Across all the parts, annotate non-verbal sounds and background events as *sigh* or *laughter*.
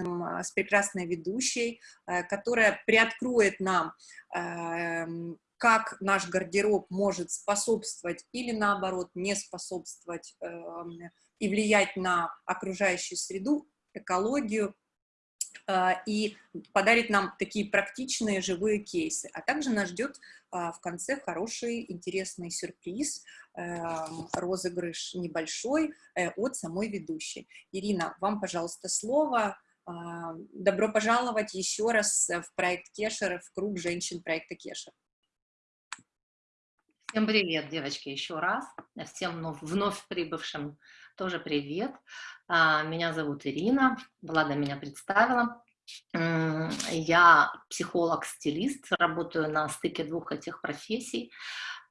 прекрасным, а, с прекрасной ведущей, э, которая приоткроет нам, эм, как наш гардероб может способствовать или, наоборот, не способствовать эм, и влиять на окружающую среду, экологию, э, и подарит нам такие практичные живые кейсы. А также нас ждет в конце хороший, интересный сюрприз – Эм, розыгрыш небольшой э, от самой ведущей. Ирина, вам, пожалуйста, слово. А, добро пожаловать еще раз в проект Кешер, в круг женщин проекта Кешер. Всем привет, девочки, еще раз. Всем вновь прибывшим тоже привет. А, меня зовут Ирина, Влада меня представила. Я психолог-стилист, работаю на стыке двух этих профессий.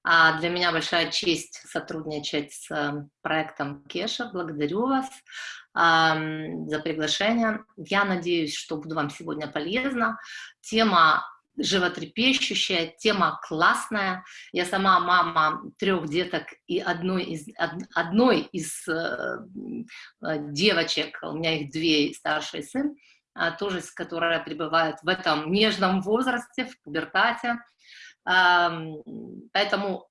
А для меня большая честь сотрудничать с эм, проектом Кеша. Благодарю вас за приглашение. Я надеюсь, что буду вам сегодня полезна. Тема животрепещущая, тема классная. Я сама мама трех деток и одной из, одной из э, э, девочек, у меня их две, старший сын, а, тоже, которая пребывает в этом нежном возрасте, в пубертате. Поэтому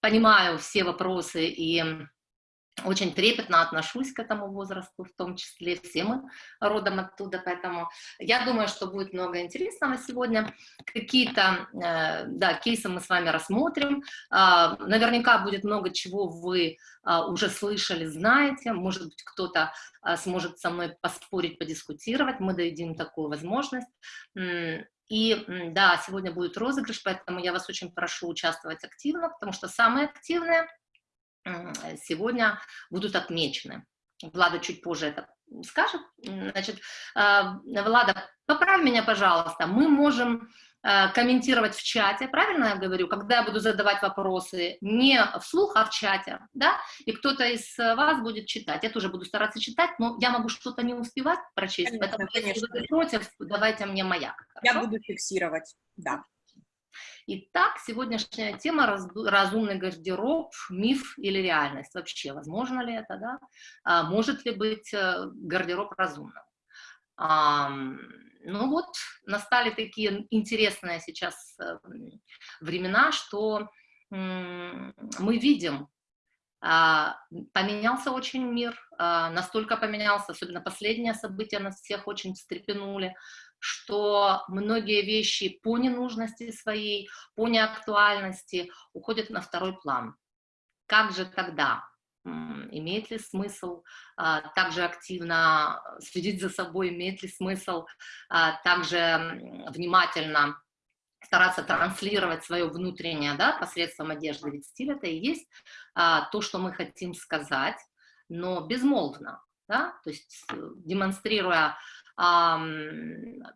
понимаю все вопросы и очень трепетно отношусь к этому возрасту, в том числе все мы родом оттуда, поэтому я думаю, что будет много интересного сегодня. Какие-то, э, да, кейсы мы с вами рассмотрим. А, наверняка будет много чего вы а, уже слышали, знаете. Может быть, кто-то а, сможет со мной поспорить, подискутировать. Мы дадим такую возможность. И да, сегодня будет розыгрыш, поэтому я вас очень прошу участвовать активно, потому что самые активные сегодня будут отмечены. Влада чуть позже это скажет. Значит, а, Влада, поправь меня, пожалуйста. Мы можем Э, комментировать в чате, правильно я говорю, когда я буду задавать вопросы не вслух, а в чате, да, и кто-то из вас будет читать. Я тоже буду стараться читать, но я могу что-то не успевать прочесть, конечно, поэтому конечно. если вы против, давайте мне маяк. Хорошо? Я буду фиксировать, да. Итак, сегодняшняя тема раз, разумный гардероб, миф или реальность. Вообще, возможно ли это, да? А, может ли быть э, гардероб разумным? Ну вот, настали такие интересные сейчас э, времена, что мы видим, а, поменялся очень мир, а, настолько поменялся, особенно последние события нас всех очень встрепенули, что многие вещи по ненужности своей, по неактуальности уходят на второй план. Как же тогда? Имеет ли смысл а, также активно следить за собой, имеет ли смысл а, также внимательно стараться транслировать свое внутреннее да, посредством одежды, ведь стиль это и есть а, то, что мы хотим сказать, но безмолвно, да, то есть э, демонстрируя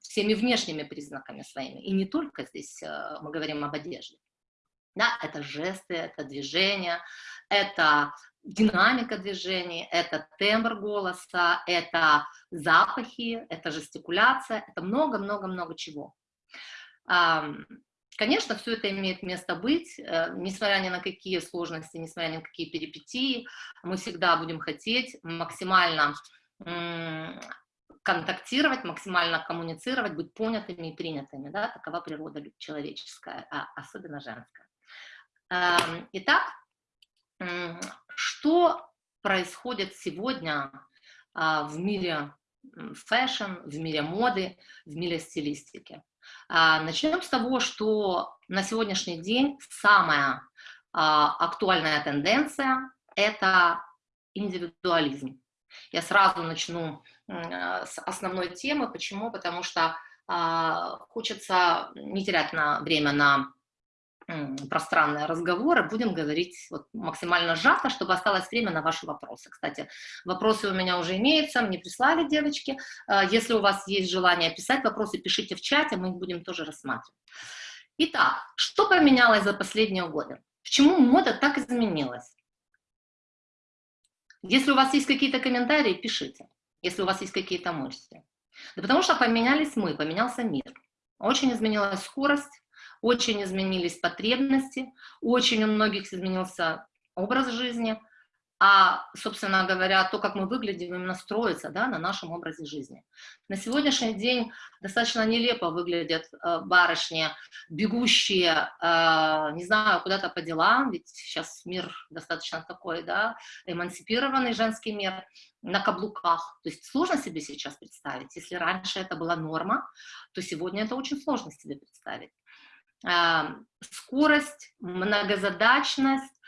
всеми внешними признаками своими, и не только здесь а, мы говорим об одежде. Да, это жесты, это движения, это динамика движений, это тембр голоса, это запахи, это жестикуляция, это много-много-много чего. Конечно, все это имеет место быть, э, несмотря ни на какие сложности, несмотря ни на какие перипетии, мы всегда будем хотеть максимально контактировать, максимально коммуницировать, быть понятыми и принятыми, да, такова природа человеческая, а особенно женская. Итак, что происходит сегодня а, в мире fashion, в мире моды, в мире стилистики? А, начнем с того, что на сегодняшний день самая а, актуальная тенденция – это индивидуализм. Я сразу начну с основной темы. Почему? Потому что хочется не терять на время на пространные разговоры, будем говорить вот максимально сжато, чтобы осталось время на ваши вопросы. Кстати, вопросы у меня уже имеются, мне прислали девочки. А, если у вас есть желание писать вопросы, пишите в чате, мы их будем тоже рассматривать. Итак, что поменялось за последние годы? Почему мода так изменилась? Если у вас есть какие-то комментарии, пишите. Если у вас есть какие-то мысли. Да потому что поменялись мы, поменялся мир. Очень изменилась скорость, очень изменились потребности, очень у многих изменился образ жизни, а, собственно говоря, то, как мы выглядим, именно строится да, на нашем образе жизни. На сегодняшний день достаточно нелепо выглядят э, барышни, бегущие, э, не знаю, куда-то по делам, ведь сейчас мир достаточно такой, да, эмансипированный женский мир, на каблуках. То есть сложно себе сейчас представить. Если раньше это была норма, то сегодня это очень сложно себе представить. Скорость, многозадачность,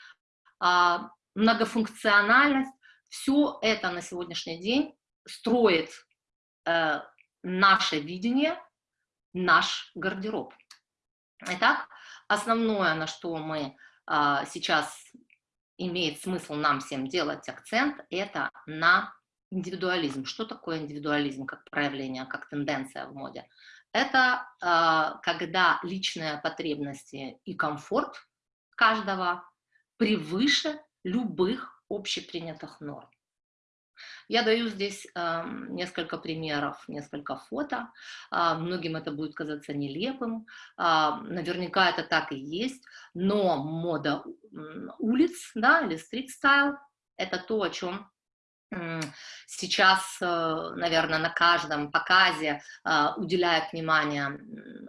э, многофункциональность, все это на сегодняшний день строит э, наше видение, наш гардероб. Итак, основное, на что мы э, сейчас имеет смысл нам всем делать акцент, это на индивидуализм. Что такое индивидуализм как проявление, как тенденция в моде? Это э, когда личные потребности и комфорт каждого превыше любых общепринятых норм. Я даю здесь э, несколько примеров, несколько фото. Э, многим это будет казаться нелепым. Э, наверняка это так и есть. Но мода улиц, да, или стрит-стайл, это то, о чем сейчас, э, наверное, на каждом показе э, уделяют внимание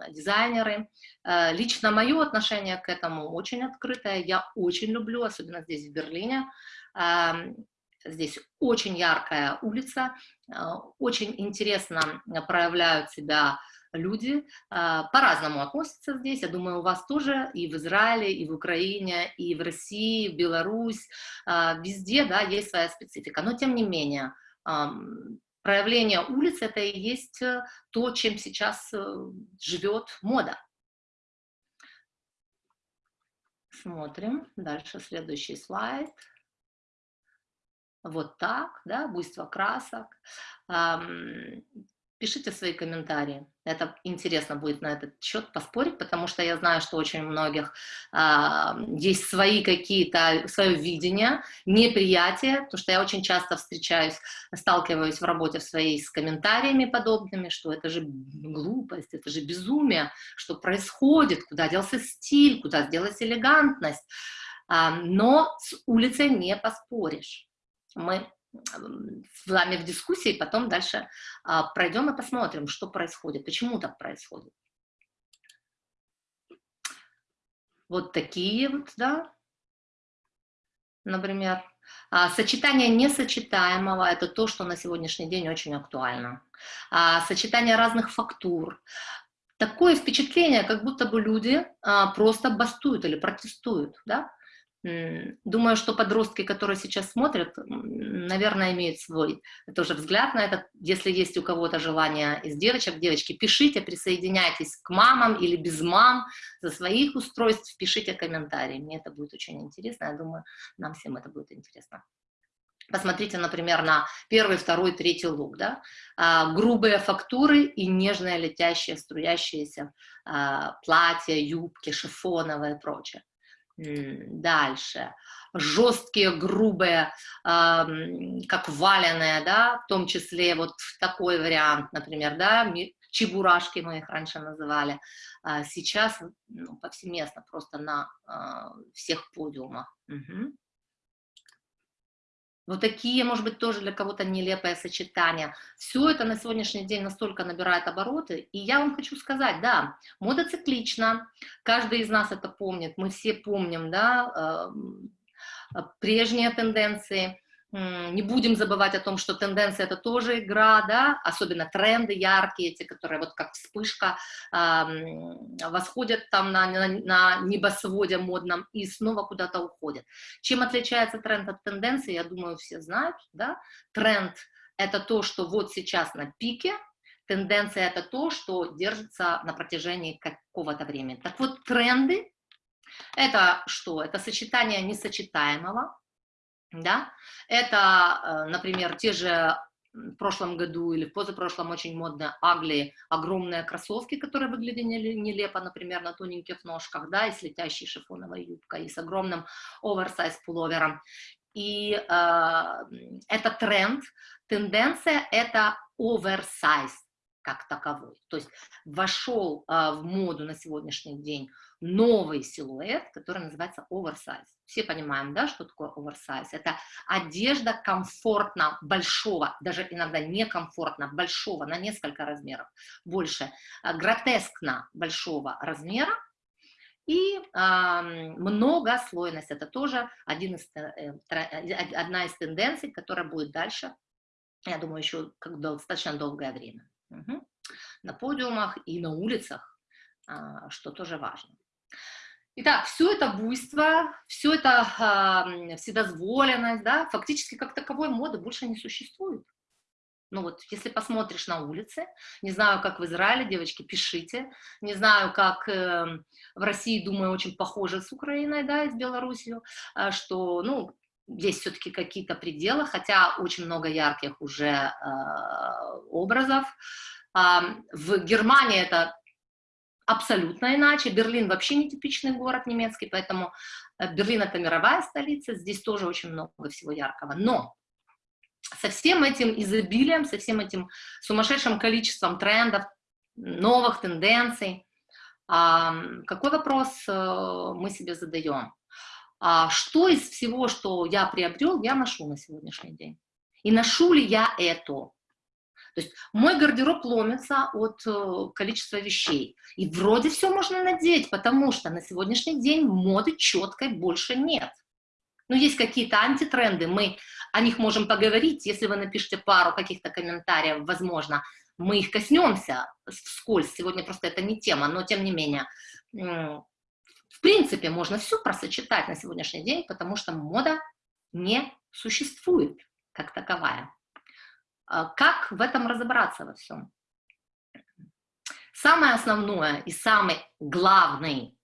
дизайнеры. Э, лично мое отношение к этому очень открытое, я очень люблю, особенно здесь в Берлине. Эм, здесь очень яркая улица, очень интересно проявляют себя люди а, по-разному относятся здесь. Я думаю, у вас тоже и в Израиле, и в Украине, и в России, в Беларусь, а, везде да, есть своя специфика. Но тем не менее, проявление улиц – это и есть э, то, чем сейчас э, живет мода. Смотрим. Дальше следующий слайд. Вот так, да, буйство красок. Пишите свои комментарии. Это интересно будет на этот счет поспорить, потому что я знаю, что очень у многих а, есть свои какие-то, свое видение, неприятие, потому что я очень часто встречаюсь, сталкиваюсь в работе в своей с комментариями подобными, что это же глупость, это же безумие, что происходит, куда делся стиль, куда делась элегантность. А, но с улицей не поспоришь. Мы вами в дискуссии, потом дальше а, пройдем и посмотрим, что происходит, почему так происходит. Вот такие вот, да, например. А, сочетание несочетаемого – это то, что на сегодняшний день очень актуально. А, сочетание разных фактур. Такое впечатление, как будто бы люди а, просто бастуют или протестуют, да? Думаю, что подростки, которые сейчас смотрят, наверное, имеют свой тоже взгляд на это. Если есть у кого-то желание из девочек, девочки, пишите, присоединяйтесь к мамам или без мам за своих устройств, пишите комментарии. Мне это будет очень интересно, я думаю, нам всем это будет интересно. Посмотрите, например, на первый, второй, третий лук. Да? А, грубые фактуры и нежные летящие, струящиеся а, платья, юбки, шифоновые и прочее. Дальше. Жесткие, грубые, э, как валеные, да, в том числе вот такой вариант, например, да, чебурашки мы их раньше называли, а сейчас ну, повсеместно, просто на э, всех подиумах. Угу. Вот такие, может быть, тоже для кого-то нелепое сочетание. Все это на сегодняшний день настолько набирает обороты. И я вам хочу сказать, да, мода циклична. Каждый из нас это помнит. Мы все помним, да, э, прежние тенденции. Не будем забывать о том, что тенденция это тоже игра, да, особенно тренды яркие, эти, которые вот как вспышка э, восходят там на, на, на небосводе модном и снова куда-то уходят. Чем отличается тренд от тенденции, я думаю, все знают, да, тренд это то, что вот сейчас на пике, тенденция это то, что держится на протяжении какого-то времени. Так вот, тренды это что? Это сочетание несочетаемого, да, это, э, например, те же в прошлом году или в позапрошлом очень модно агли, огромные кроссовки, которые выглядели нелепо, например, на тоненьких ножках, да, и с летящей шифоновой юбкой, и с огромным оверсайз пуловером. И э, это тренд, тенденция – это оверсайз как таковой. То есть вошел э, в моду на сегодняшний день новый силуэт, который называется оверсайз. Все понимаем, да, что такое оверсайз? Это одежда комфортно большого, даже иногда некомфортно большого, на несколько размеров больше, а, гротескно большого размера, и э, многослойность – это тоже один из, э, э, одна из тенденций, которая будет дальше, я думаю, еще как достаточно долгое время. Угу. На подиумах и на улицах, э, что тоже важно. Итак, все это буйство, все это э, вседозволенность, да, фактически как таковой моды больше не существует. Ну вот, если посмотришь на улице, не знаю, как в Израиле, девочки, пишите, не знаю, как э, в России, думаю, очень похоже с Украиной, да, и с Белоруссией, э, что, ну, есть все-таки какие-то пределы, хотя очень много ярких уже э, образов. Э, в Германии это абсолютно иначе. Берлин вообще не типичный город немецкий, поэтому э, Берлин это мировая столица, здесь тоже очень много всего яркого. Но со всем этим изобилием, со всем этим сумасшедшим количеством трендов, новых тенденций, какой вопрос э, мы себе задаем? А что из всего, что я приобрел, я ношу на сегодняшний день? И ношу ли я это? То есть мой гардероб ломится от э, количества вещей. И вроде все можно надеть, потому что на сегодняшний день моды четкой больше нет. Но есть какие-то антитренды, мы о них можем поговорить, если вы напишите пару каких-то комментариев, возможно, мы их коснемся вскользь, сегодня просто это не тема, но тем не менее, в принципе, можно все просочетать на сегодняшний день, потому что мода не существует как таковая. А как в этом разобраться во всем? Самое основное и самый главный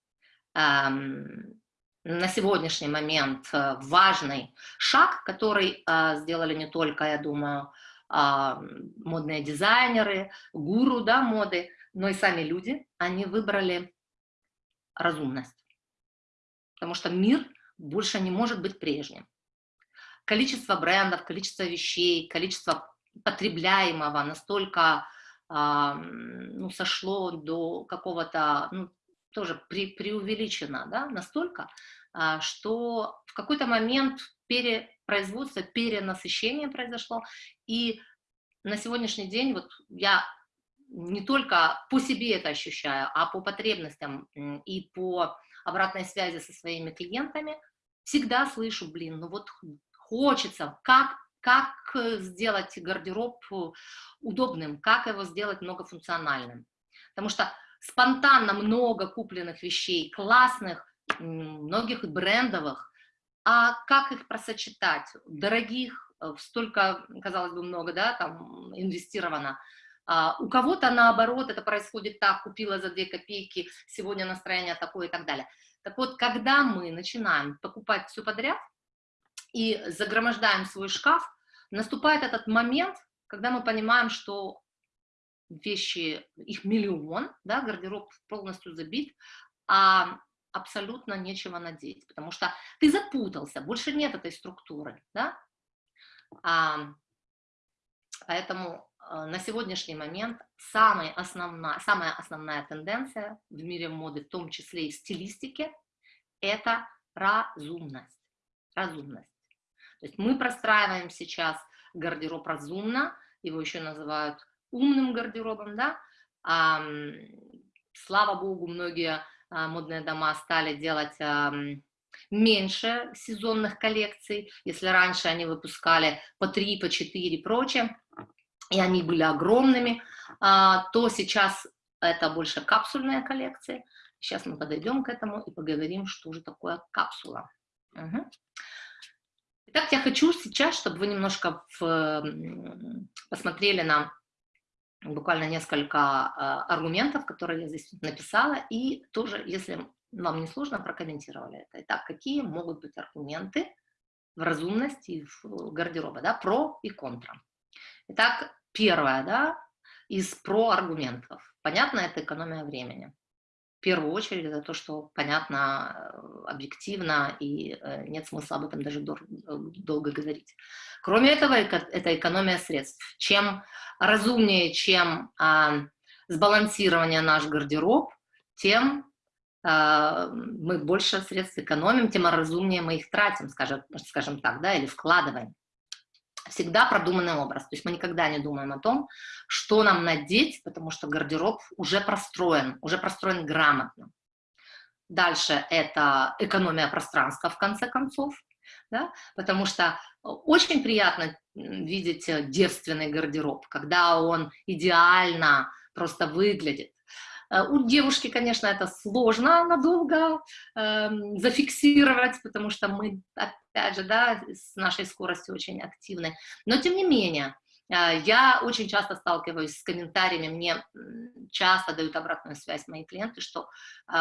эм, на сегодняшний момент э, важный шаг, который э, сделали не только, я думаю, а, модные дизайнеры, гуру да, моды, но и сами люди, они выбрали разумность. Потому что мир больше не может быть прежним. Количество брендов, количество вещей, количество потребляемого настолько ну, сошло до какого-то ну, тоже при, преувеличено, да, настолько, а, что в какой-то момент перепроизводство, перенасыщение произошло, и на сегодняшний день вот я не только по себе это ощущаю, а по потребностям и по обратной связи со своими клиентами всегда слышу, блин, ну вот хочется, как, как сделать гардероб удобным, как его сделать многофункциональным. Потому что спонтанно много купленных вещей, классных, многих брендовых, а как их просочетать, дорогих, э, столько, казалось бы, много, да, там инвестировано, а у кого-то наоборот это происходит так, купила за 2 копейки, сегодня настроение такое и так далее. Так вот, когда мы начинаем покупать все подряд и загромождаем свой шкаф, наступает этот момент, когда мы понимаем, что вещи, их миллион, да, гардероб полностью забит, а абсолютно нечего надеть, потому что ты запутался, больше нет этой структуры, да. А, поэтому а, на сегодняшний момент самая основная, самая основная тенденция в мире моды, в том числе и в стилистике, это разумность. Разумность. То есть мы простраиваем сейчас гардероб разумно, его еще называют умным гардеробом, да, а, слава богу, многие а, модные дома стали делать а, меньше сезонных коллекций, если раньше они выпускали по 3, по 4 и прочее, и они были огромными, а, то сейчас это больше капсульные коллекции. Сейчас мы подойдем к этому и поговорим, что же такое капсула. Угу. Итак, я хочу сейчас, чтобы вы немножко в, посмотрели на буквально несколько а, аргументов, которые я здесь написала, и тоже, если вам не сложно, прокомментировали это. Итак, какие могут быть аргументы в разумности в гардероба, да, про и контра. Итак, первое, да, из про аргументов. Понятно, это экономия времени первую очередь это то, что понятно, э, объективно, и э, нет смысла об этом даже долго говорить. Кроме этого, это экономия средств. Чем разумнее, чем а, сбалансирование наш гардероб, тем э, мы больше средств экономим, тем разумнее мы их тратим, скажем, скажем так, да, или вкладываем. Всегда продуманный образ, то есть мы никогда не думаем о том, что нам надеть, потому что гардероб уже простроен, уже простроен грамотно. Дальше это экономия пространства, в конце концов, да? потому что очень приятно видеть девственный гардероб, когда он идеально просто выглядит. Э, у девушки, конечно, это сложно надолго э, зафиксировать, потому что мы, опять же, да, с нашей скоростью очень активны. Но, тем не менее, э, я очень часто сталкиваюсь с комментариями, мне часто дают обратную связь мои клиенты, что э,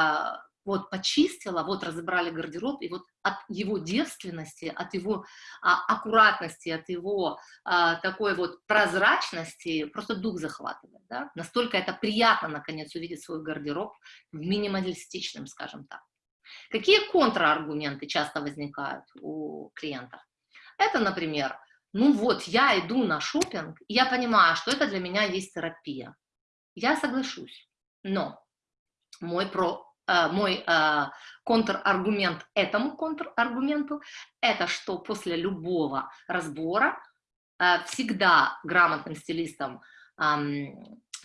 вот почистила, вот разобрали гардероб, и вот от его девственности, от его а, аккуратности, от его а, такой вот прозрачности просто дух захватывает, да? Настолько это приятно, наконец, увидеть свой гардероб в минималистичном, скажем так. Какие контраргументы часто возникают у клиентов? Это, например, ну вот, я иду на шопинг, и я понимаю, что это для меня есть терапия. Я соглашусь, но мой про мой э, контраргумент этому контраргументу, это что после любого разбора э, всегда грамотным стилистом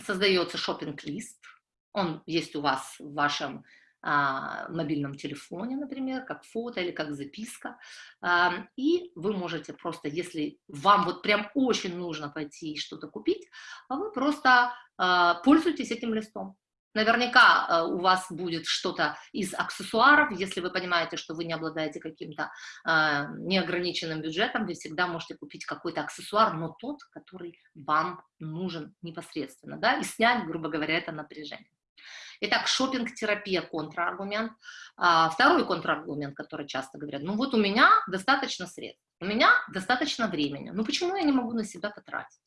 создается шопинг-лист, он есть у вас в вашем мобильном телефоне, например, как фото или как записка, и вы можете просто, если вам вот прям очень нужно пойти что-то купить, вы просто пользуйтесь этим листом. Наверняка э, у вас будет что-то из аксессуаров, если вы понимаете, что вы не обладаете каким-то э, неограниченным бюджетом, вы всегда можете купить какой-то аксессуар, но тот, который вам нужен непосредственно, да, и снять, грубо говоря, это напряжение. Итак, шопинг-терапия – контраргумент. А, второй контраргумент, который часто говорят, ну вот у меня достаточно средств, у меня достаточно времени, ну почему я не могу на себя потратить?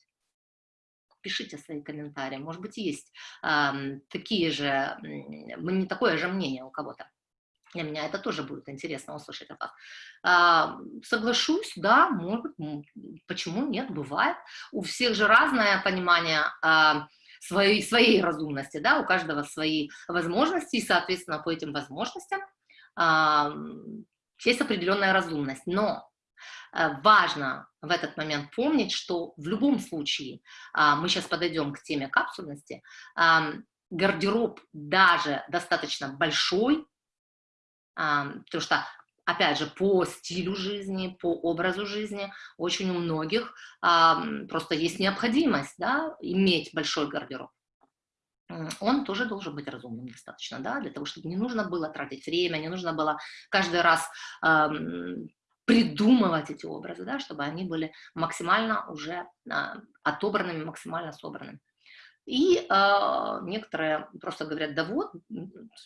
Пишите свои комментарии. Может быть, есть э, такие же, не такое же мнение у кого-то. Для меня это тоже будет интересно услышать от вас. А, соглашусь, да, может, почему нет, бывает. У всех же разное понимание а, своей, своей разумности, да, у каждого свои возможности, и, соответственно, по этим возможностям а, есть определенная разумность. Но важно в этот момент помнить, что в любом случае, а, мы сейчас подойдем к теме капсульности, гардероб даже достаточно большой, потому что опять же, по стилю жизни, по образу жизни, очень у многих просто есть необходимость да, иметь большой гардероб. Он тоже должен быть разумным достаточно, да, для того, чтобы не нужно было тратить время, не нужно было каждый раз придумывать эти образы, да, чтобы они были максимально уже а, отобранными, максимально собранными. И э, некоторые просто говорят, да вот,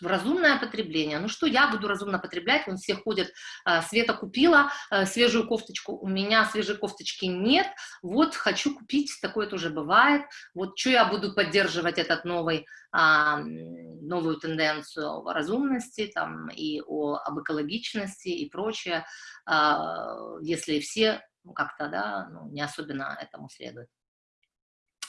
разумное потребление. Ну что я буду разумно потреблять? Вон все ходят, э, Света купила э, свежую кофточку, у меня свежей кофточки нет, вот хочу купить, такое тоже бывает. Вот что я буду поддерживать этот новый, э, новую тенденцию о разумности там, и о, об экологичности и прочее, э, если все как-то да, ну, не особенно этому следуют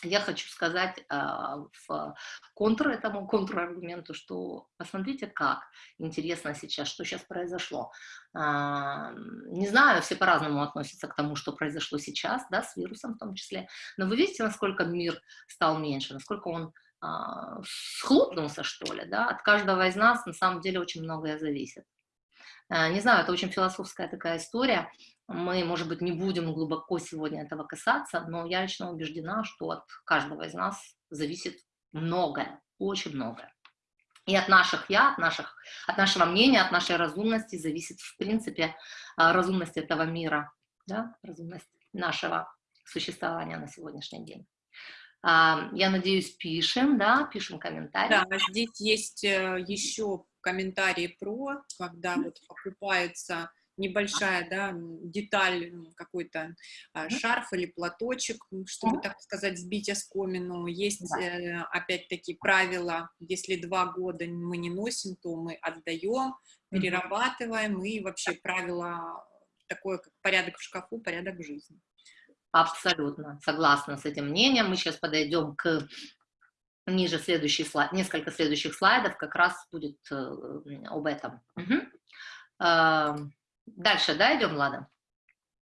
я хочу сказать а, в контр этому контраргументу, что посмотрите, как интересно сейчас, что сейчас произошло. А, не знаю, все по-разному относятся к тому, что произошло сейчас, да, с вирусом в том числе, но вы видите, насколько мир стал меньше, насколько он а, схлопнулся, что ли, да, от каждого из нас на самом деле очень многое зависит. Не знаю, это очень философская такая история, мы, может быть, не будем глубоко сегодня этого касаться, но я лично убеждена, что от каждого из нас зависит многое, очень многое. И от наших «я», от, наших, от нашего мнения, от нашей разумности зависит, в принципе, а, разумность этого мира, да? разумность нашего существования на сегодняшний день. А, я надеюсь, пишем, да, пишем комментарии. Да, здесь есть э, еще комментарии про, когда вот покупается небольшая, да, деталь, какой-то а, шарф или платочек, чтобы, так сказать, сбить оскомину. Есть, э, опять-таки, правила, если два года мы не носим, то мы отдаем, перерабатываем, и вообще правило такое, как порядок в шкафу, порядок в жизни. Абсолютно, согласна с этим мнением. Мы сейчас подойдем к ниже следующий слайд, несколько следующих слайдов как раз будет э, об этом. Угу. Дальше, да, идем, Влада?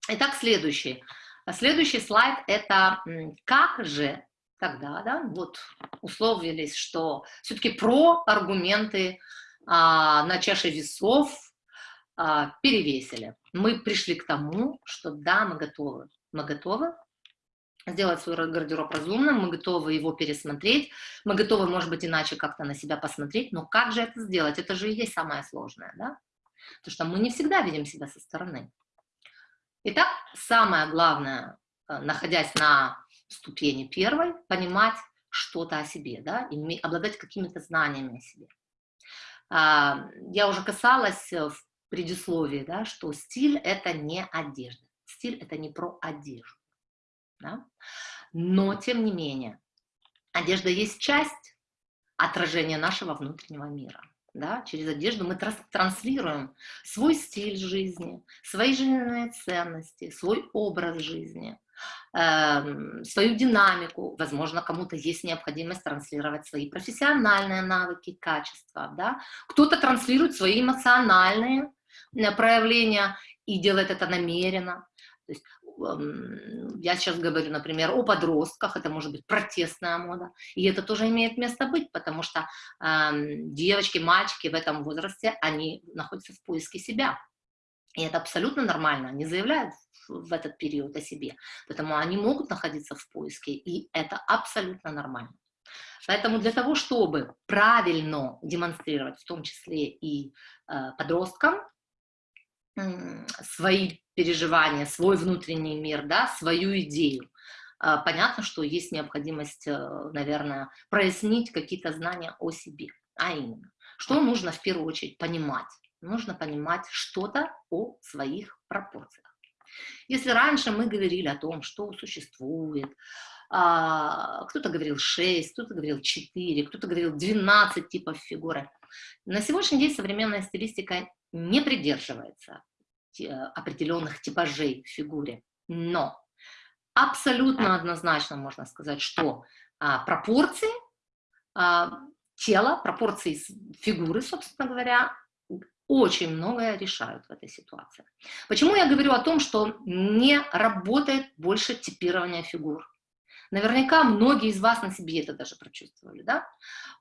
Итак, следующий. Следующий слайд – это как же тогда, да, вот условились, что все-таки про аргументы а, на чаше весов а, перевесили. Мы пришли к тому, что да, мы готовы. Мы готовы сделать свой гардероб разумным, мы готовы его пересмотреть, мы готовы, может быть, иначе как-то на себя посмотреть, но как же это сделать? Это же и есть самое сложное, да? Потому что мы не всегда видим себя со стороны. Итак, самое главное, э, находясь на ступени первой, понимать что-то о себе, да, и обладать какими-то знаниями о себе. А, я уже касалась в предисловии, да, что стиль – это не одежда. Стиль – это не про одежду. Да? Но, тем не менее, одежда есть часть отражения нашего внутреннего мира. Да? Через одежду мы транслируем свой стиль жизни, свои жизненные ценности, свой образ жизни, э, свою динамику. Возможно, кому-то есть необходимость транслировать свои профессиональные навыки, качества. Да? Кто-то транслирует свои эмоциональные э, проявления и делает это намеренно. То есть я сейчас говорю, например, о подростках, это может быть протестная мода, и это тоже имеет место быть, потому что э, девочки, мальчики в этом возрасте, они находятся в поиске себя, и это абсолютно нормально, они заявляют в этот период о себе, поэтому они могут находиться в поиске, и это абсолютно нормально. Поэтому для того, чтобы правильно демонстрировать, в том числе и э, подросткам, свои переживания, свой внутренний мир, да, свою идею. А, понятно, что есть необходимость, э, наверное, прояснить какие-то знания о себе. А именно, что нужно в первую очередь понимать? Нужно понимать что-то о своих пропорциях. Если раньше мы говорили о том, что существует, а, кто-то говорил 6, кто-то говорил 4, кто-то говорил 12 типов фигуры, на сегодняшний день современная стилистика не придерживается определенных типажей в фигуре, но абсолютно однозначно можно сказать, что а, пропорции а, тела, пропорции фигуры, собственно говоря, очень многое решают в этой ситуации. Почему я говорю о том, что не работает больше типирование фигур? Наверняка многие из вас на себе это даже прочувствовали, да?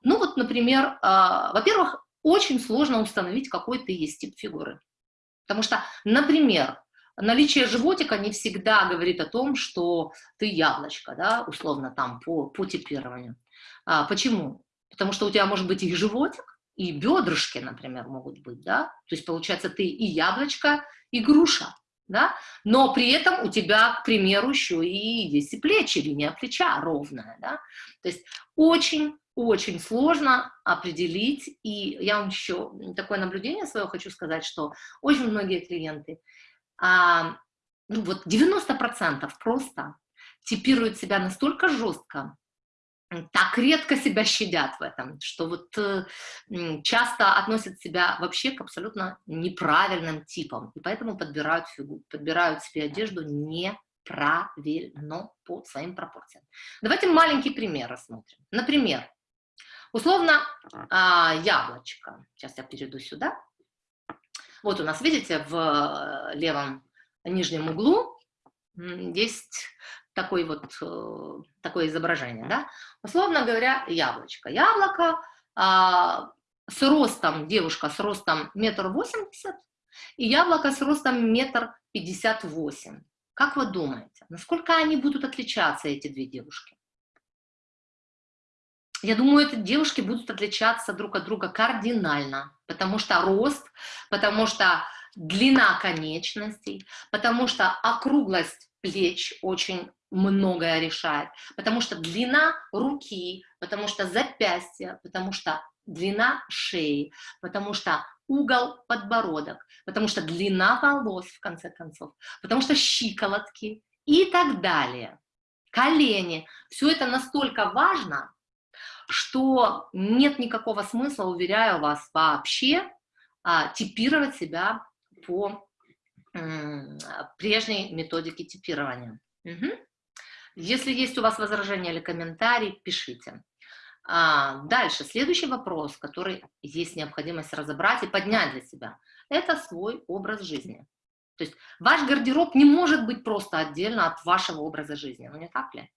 Ну вот, например, э, во-первых, очень сложно установить, какой ты есть тип фигуры. Потому что, например, наличие животика не всегда говорит о том, что ты яблочко, да, условно там по, по типированию. А, почему? Потому что у тебя может быть и животик, и бедрышки, например, могут быть, да, то есть получается ты и яблочко, и груша, да, но при этом у тебя, к примеру, еще и есть и плечи, линия плеча ровная, да, то есть очень очень сложно определить, и я вам еще такое наблюдение свое хочу сказать, что очень многие клиенты, а, ну вот 90% просто типируют себя настолько жестко, так редко себя щадят в этом, что вот э, часто относят себя вообще к абсолютно неправильным типам, и поэтому подбирают фигу, подбирают себе одежду неправильно по своим пропорциям. Давайте маленький пример рассмотрим. Например, условно а, яблочко. Сейчас я перейду сюда. Вот у нас, видите, в левом нижнем углу есть такой вот, э, такое изображение, да? Условно говоря, яблочко. Яблоко а, с ростом, девушка с ростом метр восемьдесят, и яблоко с ростом метр пятьдесят восемь. Как вы думаете, насколько они будут отличаться, эти две девушки? Я думаю, эти девушки будут отличаться друг от друга кардинально, потому что рост, потому что длина конечностей, потому что округлость плеч очень многое решает, потому что длина руки, потому что запястья, потому что длина шеи, потому что угол подбородок, потому что длина волос, в конце концов, потому что щиколотки и так далее. Колени. Все это настолько важно, что нет никакого смысла, уверяю вас, вообще а, типировать себя по прежней методике типирования. Угу. Если есть у вас возражения или комментарии, пишите. А, дальше, следующий вопрос, который есть необходимость разобрать и поднять для себя, это свой образ жизни. То есть ваш гардероб не может быть просто отдельно от вашего образа жизни, ну не так ли?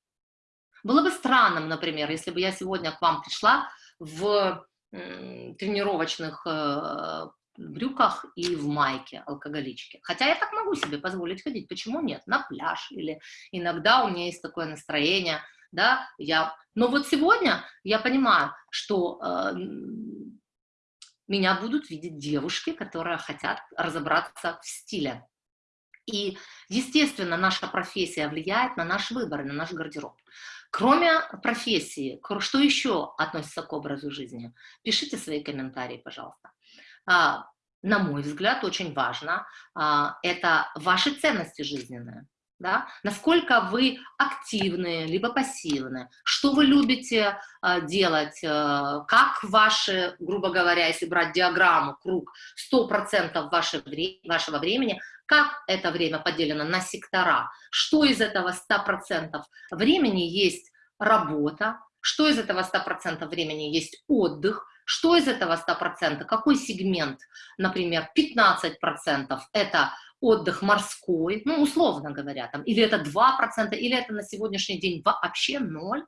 Было бы странным, например, если бы я сегодня к вам пришла в тренировочных э, брюках и в майке алкоголичке. Хотя я так могу себе позволить ходить, почему нет? На пляж или иногда у меня есть такое настроение, да, я... Но вот сегодня я понимаю, что э, меня будут видеть девушки, которые хотят разобраться в стиле. И, естественно, наша профессия влияет на наш выбор, на наш гардероб. Кроме профессии, что еще относится к образу жизни? Пишите свои комментарии, пожалуйста. А, на мой взгляд, очень важно, а, это ваши ценности жизненные. Да? Насколько вы активны, либо пассивны, что вы любите э, делать, э, как ваши, грубо говоря, если брать диаграмму, круг, 100% ваше вре вашего времени, как это время поделено на сектора, что из этого 100% времени есть работа, что из этого 100% времени есть отдых, что из этого 100%, какой сегмент, например, 15% это отдых морской, ну, условно говоря, там, или это 2%, или это на сегодняшний день вообще ноль,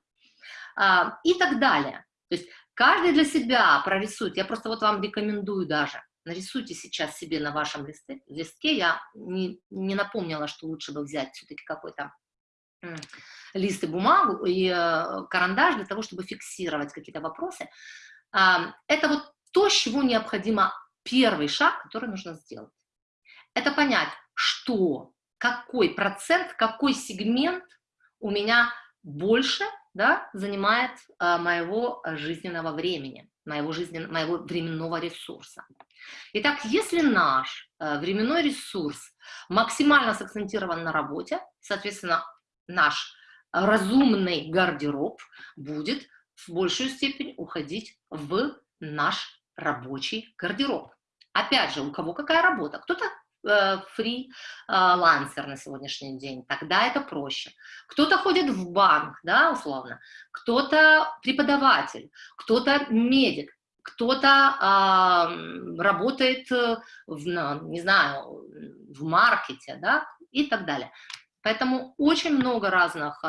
а, и так далее. То есть каждый для себя прорисует, я просто вот вам рекомендую даже, нарисуйте сейчас себе на вашем листе, листке, я не, не напомнила, что лучше бы взять все-таки какой-то лист и бумагу, и э, карандаш для того, чтобы фиксировать какие-то вопросы, это вот то, с чего необходимо первый шаг, который нужно сделать. Это понять, что, какой процент, какой сегмент у меня больше да, занимает а, моего жизненного времени, моего, жизнен, моего временного ресурса. Итак, если наш а, временной ресурс максимально сакцентирован на работе, соответственно, наш разумный гардероб будет в большую степень уходить в наш рабочий гардероб. Опять же, у кого какая работа? Кто-то э, фрилансер на сегодняшний день, тогда это проще. Кто-то ходит в банк, да, условно, кто-то преподаватель, кто-то медик, кто-то э, работает в, не знаю, в маркете, да, и так далее. Поэтому очень много разных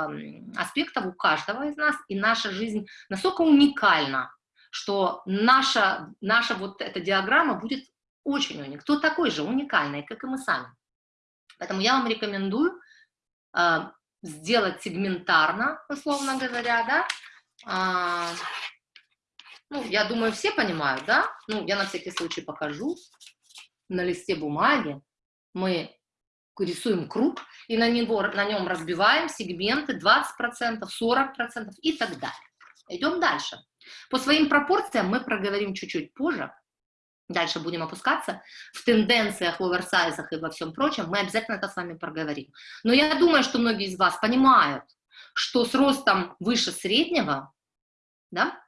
аспектов у каждого из нас, и наша жизнь настолько уникальна, что наша, наша вот эта диаграмма будет очень уникальной. Кто такой же уникальный, как и мы сами. Поэтому я вам рекомендую э, сделать сегментарно, условно говоря, да. А, ну, я думаю, все понимают, да. Ну, я на всякий случай покажу на листе бумаги. Мы рисуем круг, и на, него, на нем разбиваем сегменты 20%, 40% и так далее. Идем дальше. По своим пропорциям мы проговорим чуть-чуть позже. Дальше будем опускаться в тенденциях, в оверсайзах и во всем прочем. Мы обязательно это с вами проговорим. Но я думаю, что многие из вас понимают, что с ростом выше среднего, да,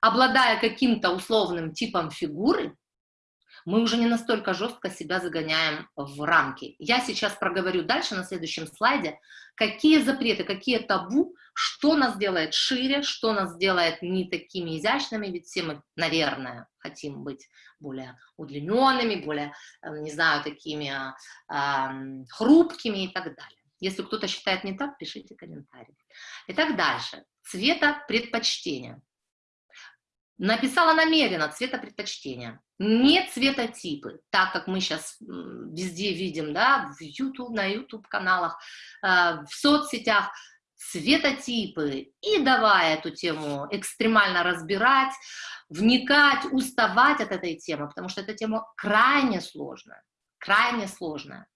обладая каким-то условным типом фигуры, мы уже не настолько жестко себя загоняем в рамки. Я сейчас проговорю дальше на следующем слайде, какие запреты, какие табу, что нас делает шире, что нас делает не такими изящными, ведь все мы, наверное, хотим быть более удлиненными, более, эм, не знаю, такими э, хрупкими и так далее. Если кто-то считает не так, пишите комментарий. Итак, дальше. Цвета предпочтения. Написала намеренно цветопредпочтения, не цветотипы, так как мы сейчас везде видим, да, в YouTube, на YouTube-каналах, э, в соцсетях, цветотипы, и давая эту тему экстремально разбирать, вникать, уставать от этой темы, потому что эта тема крайне сложная, крайне сложная.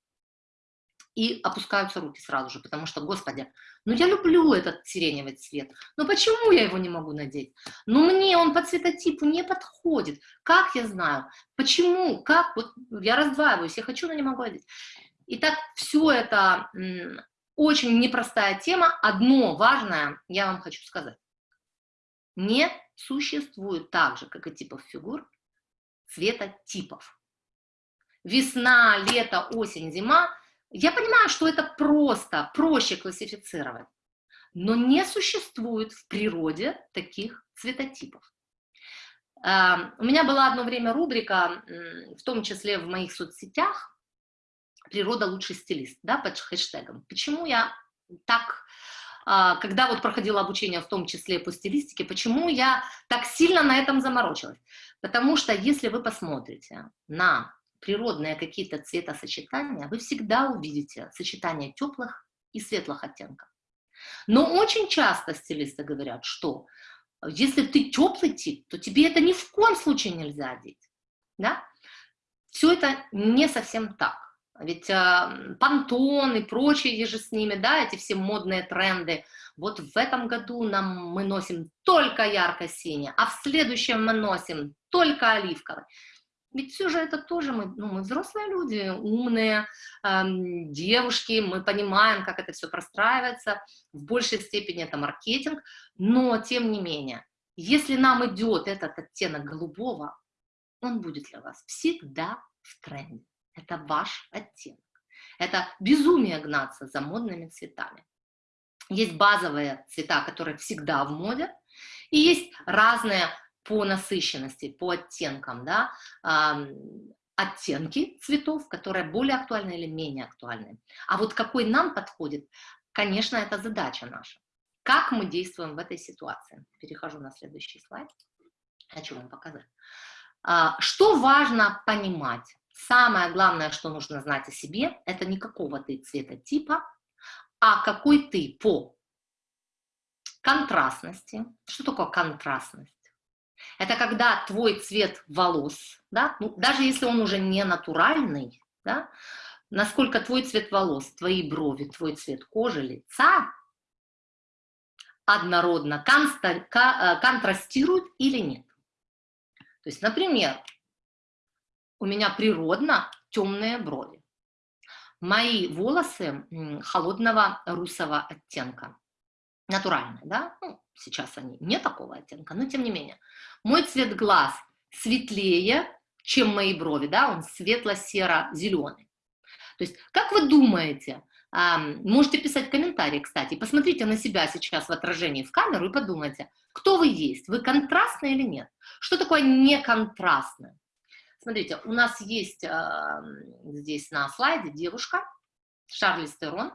И опускаются руки сразу же, потому что, господи, ну я люблю этот сиреневый цвет, но почему я его не могу надеть? Ну мне он по цветотипу не подходит, как я знаю, почему, как, вот я раздваиваюсь, я хочу, но не могу одеть. Итак, все это очень непростая тема, одно важное я вам хочу сказать. Не существует так же, как и типов фигур, цветотипов. Весна, лето, осень, зима – я понимаю, что это просто, проще классифицировать. но не существует в природе таких цветотипов. Эм, у меня была одно время рубрика, в том числе в моих соцсетях, «Природа лучший стилист», да, под хэштегом. Почему я так, а, когда вот проходила обучение, в том числе по стилистике, почему я так сильно на этом заморочилась? Потому что если вы посмотрите на природные какие-то цветосочетания, вы всегда увидите сочетание теплых и светлых оттенков. Но очень часто стилисты говорят, что если ты теплый тип, то тебе это ни в коем случае нельзя одеть. Да? Все это не совсем так. Ведь э, и прочие еже с ними, да, эти все модные тренды. Вот в этом году нам мы носим только ярко-синий, а в следующем мы носим только оливковый. Ведь все же это тоже мы, ну, мы взрослые люди, умные эм, девушки, мы понимаем, как это все простраивается, в большей степени это маркетинг, но тем не менее, если нам идет этот оттенок голубого, он будет для вас всегда в тренде. Это ваш оттенок. Это безумие гнаться за модными цветами. Есть базовые цвета, которые всегда в моде, и есть разные по насыщенности, по оттенкам, да, оттенки цветов, которые более актуальны или менее актуальны. А вот какой нам подходит, конечно, это задача наша. Как мы действуем в этой ситуации? Перехожу на следующий слайд. Хочу вам показать. А, что важно понимать? Самое главное, что нужно знать о себе, это не какого ты цвета типа, а какой ты по контрастности. Что такое контрастность? Это когда твой цвет волос, да, ну, даже если он уже не натуральный, да, насколько твой цвет волос, твои брови, твой цвет кожи, лица однородно э, контрастируют или нет. То есть, например, у меня природно темные брови. Мои волосы холодного русого оттенка. Натуральные, да? Ну, сейчас они не такого оттенка, но тем не менее. Мой цвет глаз светлее, чем мои брови, да? Он светло-серо-зеленый. То есть, как вы думаете, можете писать комментарии, кстати, посмотрите на себя сейчас в отражении в камеру и подумайте, кто вы есть, вы контрастны или нет? Что такое неконтрастное? Смотрите, у нас есть э, здесь на слайде девушка, Шарли Стерон.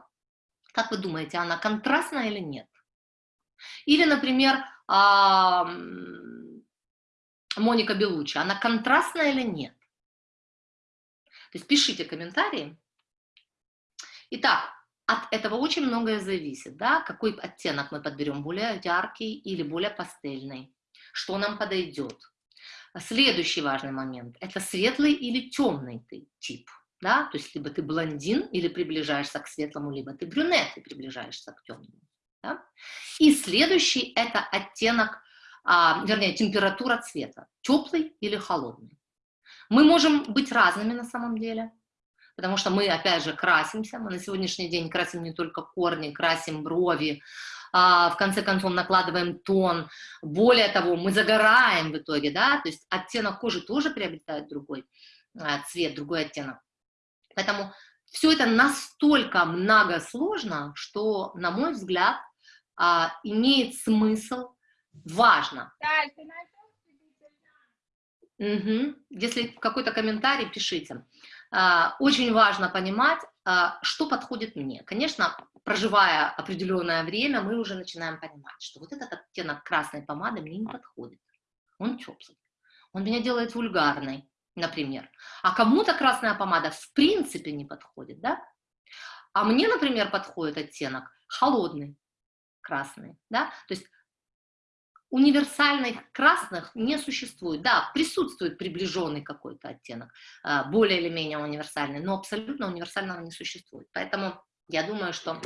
Как вы думаете, она контрастная или нет? Или, например, э, Моника Белучи, она контрастная или нет? То есть пишите комментарии. Итак, от этого очень многое зависит, да, какой оттенок мы подберем, более яркий или более пастельный, что нам подойдет. Следующий важный момент – это светлый или темный ты тип. Да? То есть либо ты блондин или приближаешься к светлому, либо ты брюнет и приближаешься к темному. Да? И следующий – это оттенок, а, вернее, температура цвета, теплый или холодный. Мы можем быть разными на самом деле, потому что мы, опять же, красимся, мы на сегодняшний день красим не только корни, красим брови, в конце концов накладываем тон, более того, мы загораем в итоге, да, то есть оттенок кожи тоже приобретает другой а, цвет, другой оттенок. Поэтому все это настолько многосложно, что, на мой взгляд, а, имеет смысл, важно. Угу. Если какой-то комментарий, пишите. Очень важно понимать, что подходит мне. Конечно, проживая определенное время, мы уже начинаем понимать, что вот этот оттенок красной помады мне не подходит. Он теплый. Он меня делает вульгарной, например. А кому-то красная помада в принципе не подходит, да? А мне, например, подходит оттенок холодный, красный, да? То есть универсальных красных не существует. Да, присутствует приближенный какой-то оттенок, а, более или менее универсальный, но абсолютно универсального не существует. Поэтому я думаю, что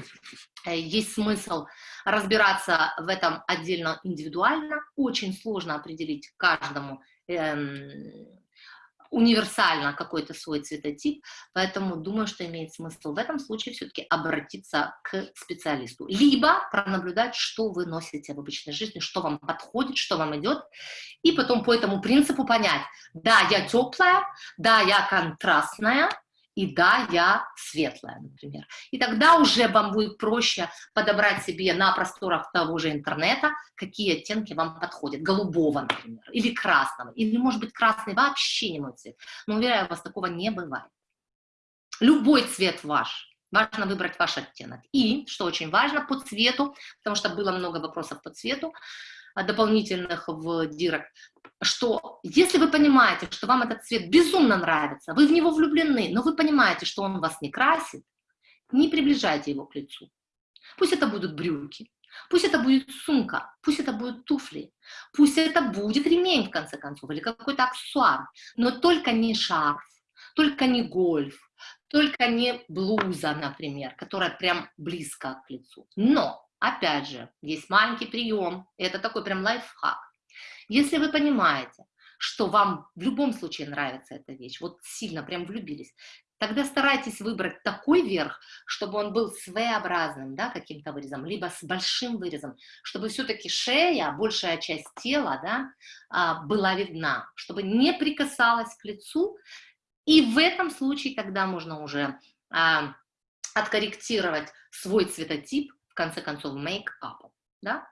э, есть смысл разбираться в этом отдельно индивидуально. Очень сложно определить каждому эм, универсально какой-то свой цветотип, поэтому думаю, что имеет смысл в этом случае все-таки обратиться к специалисту. Либо пронаблюдать, что вы носите в обычной жизни, что вам подходит, что вам идет, и потом по этому принципу понять, да, я теплая, да, я контрастная, И да, я светлая, например. И тогда уже вам будет проще подобрать себе на просторах того же интернета, какие оттенки вам подходят. Голубого, например, или красного. Или, может быть, красный вообще не мой цвет. Но, уверяю вас, такого не бывает. Любой цвет ваш. Важно выбрать ваш оттенок. И, что очень важно, по цвету, потому что было много вопросов по цвету, дополнительных в директ, что если вы понимаете, что вам этот цвет безумно нравится, вы в него влюблены, но вы понимаете, что он вас не красит, не приближайте его к лицу. Пусть это будут брюки, пусть это будет сумка, пусть это будут туфли, пусть это будет ремень, в конце концов, или какой-то аксессуар, но только не шарф, только не гольф, только не блуза, например, которая прям близко к лицу. Но Опять же, есть маленький прием, это такой прям лайфхак. Если вы понимаете, что вам в любом случае нравится эта вещь, вот сильно прям влюбились, тогда старайтесь выбрать такой верх, чтобы он был своеобразным, да, каким-то вырезом, либо с большим вырезом, чтобы все-таки шея, большая часть тела, да, а, была видна, чтобы не прикасалась к лицу, и в этом случае тогда можно уже а, откорректировать свой цветотип конце концов, мейкапом, да?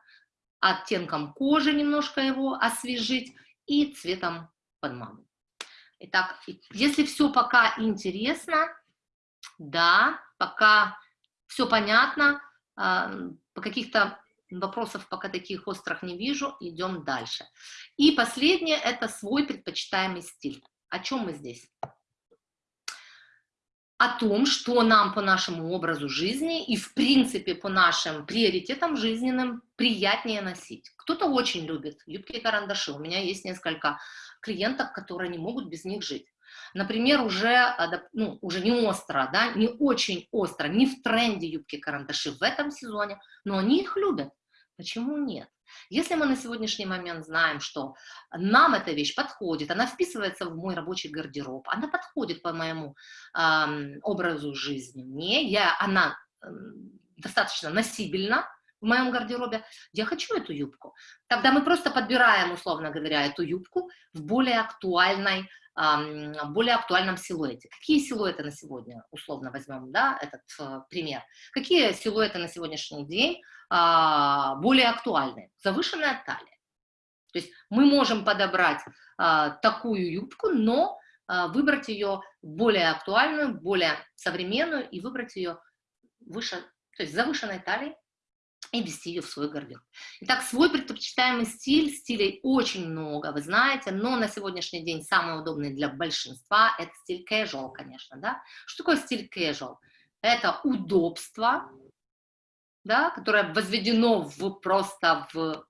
оттенком кожи немножко его освежить и цветом подману. Итак, если все пока интересно, да, пока все понятно, а, по каких-то вопросов пока таких острых не вижу, идем дальше. И последнее – это свой предпочитаемый стиль. О чем мы здесь? О том, что нам по нашему образу жизни и, в принципе, по нашим приоритетам жизненным приятнее носить. Кто-то очень любит юбки и карандаши. У меня есть несколько клиенток, которые не могут без них жить. Например, уже, ну, уже не остро, да, не очень остро, не в тренде юбки-карандаши в этом сезоне, но они их любят. Почему нет? Если мы на сегодняшний момент знаем, что нам эта вещь подходит, она вписывается в мой рабочий гардероб, она подходит по моему э, образу жизни, мне, я, она э, достаточно носибельна, в моем гардеробе, я хочу эту юбку. Тогда мы просто подбираем, условно говоря, эту юбку в более актуальной, более актуальном силуэте. Какие силуэты на сегодня, условно возьмем, да, этот э, пример. Какие силуэты на сегодняшний день а, более актуальны? Завышенная талия. То есть мы можем подобрать а, такую юбку, но а, выбрать ее более актуальную, более современную и выбрать ее выше, то есть завышенной талией, и ввести ее в свой гардероб. Итак, свой предпочитаемый стиль, стилей очень много, вы знаете, но на сегодняшний день самый удобный для большинства – это стиль casual, конечно, да. Что такое стиль casual? Это удобство, да, которое возведено в, просто в,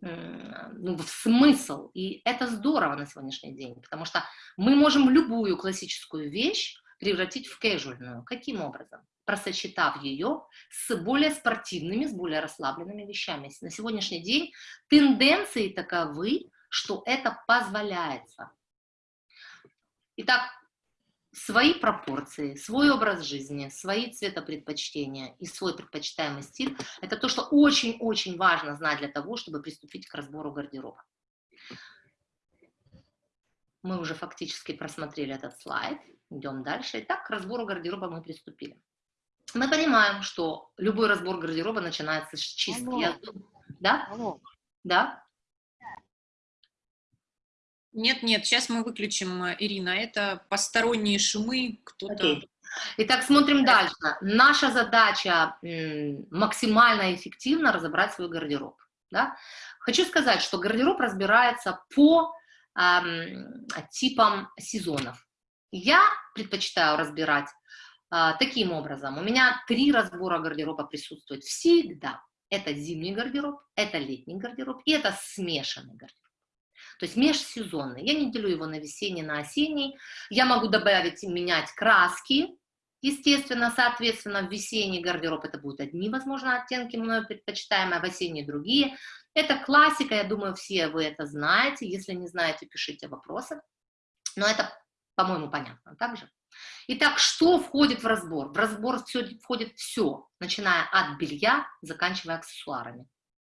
ну, в смысл, и это здорово на сегодняшний день, потому что мы можем любую классическую вещь превратить в casual. Каким образом? просочетав ее с более спортивными, с более расслабленными вещами. На сегодняшний день тенденции таковы, что это позволяется. Итак, свои пропорции, свой образ жизни, свои цветопредпочтения и свой предпочитаемый стиль – это то, что очень-очень важно знать для того, чтобы приступить к разбору гардероба. Мы уже фактически просмотрели этот слайд. Идем дальше. Итак, к разбору гардероба мы приступили мы понимаем, что любой разбор гардероба начинается с чистки. Алло. Да? Алло. Да? Нет, нет, сейчас мы выключим, Ирина, это посторонние шумы, кто-то... Итак, смотрим дальше. Наша задача максимально эффективно разобрать свой гардероб. Да? Хочу сказать, что гардероб разбирается по эм, типам сезонов. Я предпочитаю разбирать а, таким образом, у меня три разбора гардероба присутствует всегда. Это зимний гардероб, это летний гардероб и это смешанный гардероб. То есть межсезонный. Я не делю его на весенний, на осенний. Я могу добавить и менять краски. Естественно, соответственно, в весенний гардероб это будут одни, возможно, оттенки мною предпочитаемые, а в осенний другие. Это классика, я думаю, все вы это знаете. Если не знаете, пишите вопросы. Но это, по-моему, понятно также. Итак, что входит в разбор? В разбор все, входит все, начиная от белья, заканчивая аксессуарами.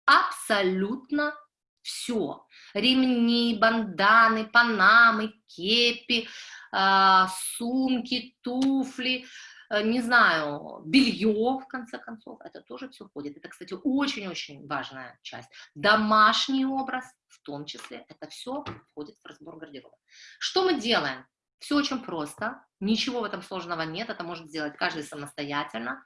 Абсолютно Все. Ремни, банданы, панамы, кепи, э, сумки, туфли, э, не знаю, белье, в конце концов, это тоже все входит. Это, кстати, очень-очень важная часть. Домашний образ, в том числе, это все входит в разбор гардероба. Что мы делаем? Все очень просто, ничего в этом сложного нет, это может сделать каждый самостоятельно.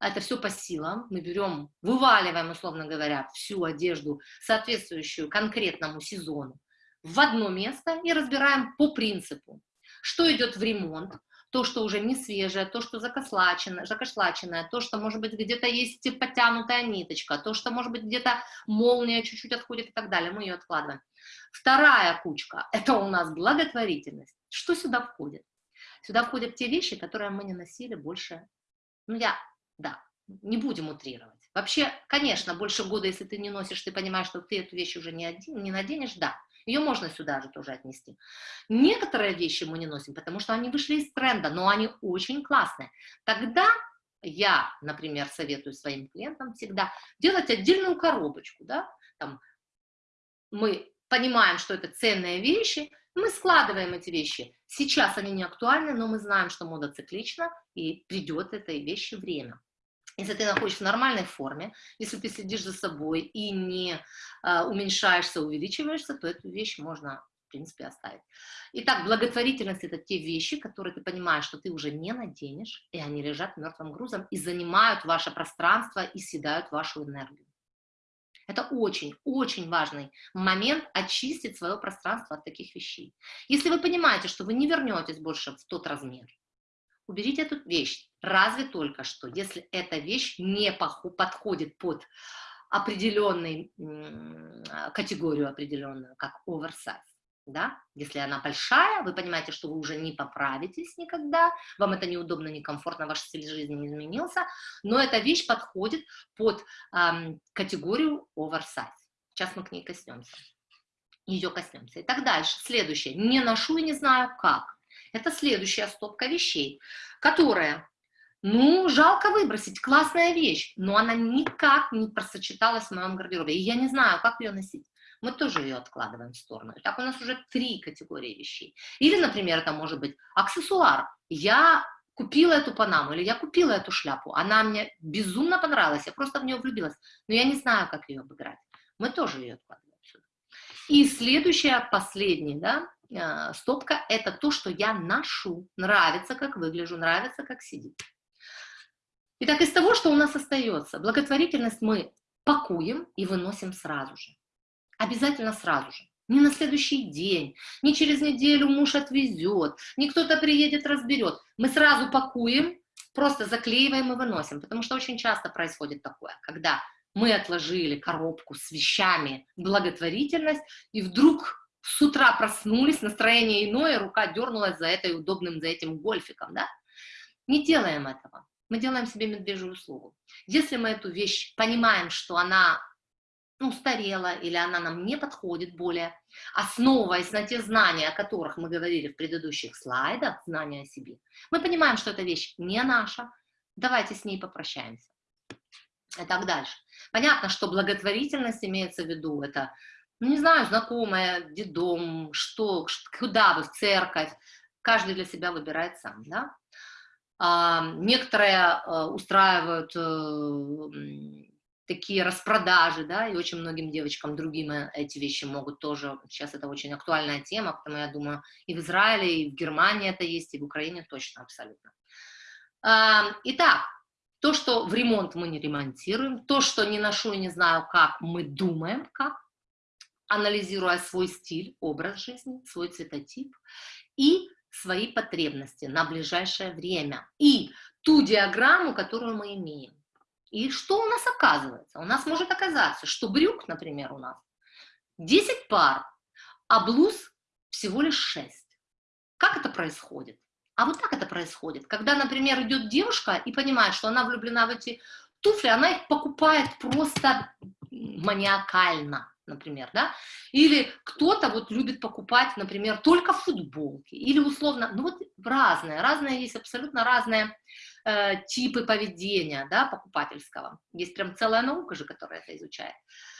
Это все по силам. Мы берем, вываливаем, условно говоря, всю одежду, соответствующую конкретному сезону, в одно место и разбираем по принципу, что идет в ремонт, то, что уже не свежее, то, что закослаченное, закошлаченное, то, что, может быть, где-то есть потянутая ниточка, то, что, может быть, где-то молния чуть-чуть отходит и так далее, мы ее откладываем. Вторая кучка – это у нас благотворительность. Что сюда входит? Сюда входят те вещи, которые мы не носили больше, ну я, да, не будем утрировать. Вообще, конечно, больше года, если ты не носишь, ты понимаешь, что ты эту вещь уже не, один, не наденешь, да, ее можно сюда же тоже отнести. Некоторые вещи мы не носим, потому что они вышли из тренда, но они очень классные. Тогда я, например, советую своим клиентам всегда делать отдельную коробочку, да, там мы понимаем, что это ценные вещи, мы складываем эти вещи. Сейчас они не актуальны, но мы знаем, что мода циклична, и придет этой вещи время. Если ты находишься в нормальной форме, если ты следишь за собой и не э, уменьшаешься, увеличиваешься, то эту вещь можно, в принципе, оставить. Итак, благотворительность – это те вещи, которые ты понимаешь, что ты уже не наденешь, и они лежат мертвым грузом и занимают ваше пространство и съедают вашу энергию. Это очень-очень важный момент очистить свое пространство от таких вещей. Если вы понимаете, что вы не вернетесь больше в тот размер, уберите эту вещь, разве только что, если эта вещь не подходит под определенную категорию определенную, как оверсайз да, если она большая, вы понимаете, что вы уже не поправитесь никогда, вам это неудобно, некомфортно, ваш стиль жизни не изменился, но эта вещь подходит под эм, категорию oversize. Сейчас мы к ней коснемся, ее коснемся. И так дальше. Следующее. Не ношу и не знаю как. Это следующая стопка вещей, которая, ну, жалко выбросить, классная вещь, но она никак не просочеталась в моем гардеробе, и я не знаю, как ее носить мы тоже ее откладываем в сторону. Так у нас уже три категории вещей. Или, например, это может быть аксессуар. Я купила эту панаму, или я купила эту шляпу, она мне безумно понравилась, я просто в нее влюбилась, но я не знаю, как ее обыграть. Мы тоже ее откладываем сюда. И следующая, последняя, да, э, стопка, это то, что я ношу. Нравится, как выгляжу, нравится, как сидит. Итак, из того, что у нас остается, благотворительность мы пакуем и выносим сразу же обязательно сразу же. Не на следующий день, не через неделю муж отвезет, не кто-то приедет, разберет. Мы сразу пакуем, просто заклеиваем и выносим, потому что очень часто происходит такое, когда мы отложили коробку с вещами благотворительность, и вдруг с утра проснулись, настроение иное, рука дернулась за этой удобным, за этим гольфиком, да? Не делаем этого. Мы делаем себе медвежью услугу. Если мы эту вещь понимаем, что она ну, устарела или она нам не подходит более, основываясь на те знания, о которых мы говорили в предыдущих слайдах, знания о себе, мы понимаем, что эта вещь не наша, давайте с ней попрощаемся. И так дальше. Понятно, что благотворительность имеется в виду, это, ну, не знаю, знакомая, дедом, что, куда вы, в церковь, каждый для себя выбирает сам, да. Некоторые а, устраивают э, такие распродажи, да, и очень многим девочкам другим э, эти вещи могут тоже, сейчас это очень актуальная тема, потому я думаю, и в Израиле, и в Германии это есть, и в Украине точно абсолютно. Итак, то, что в ремонт мы не ремонтируем, то, что не ношу и не знаю как, мы думаем как, анализируя свой стиль, образ жизни, свой цветотип и свои потребности на ближайшее время, и ту диаграмму, которую мы имеем. И что у нас оказывается? У нас может оказаться, что брюк, например, у нас 10 пар, а блуз всего лишь 6. Как это происходит? А вот так это происходит. Когда, например, идет девушка и понимает, что она влюблена в эти туфли, она их покупает просто маниакально, например, да? Или кто-то вот любит покупать, например, только футболки, или условно, ну вот разные, разные есть абсолютно разные э, типы поведения, да, покупательского. Есть прям целая наука же, которая это изучает.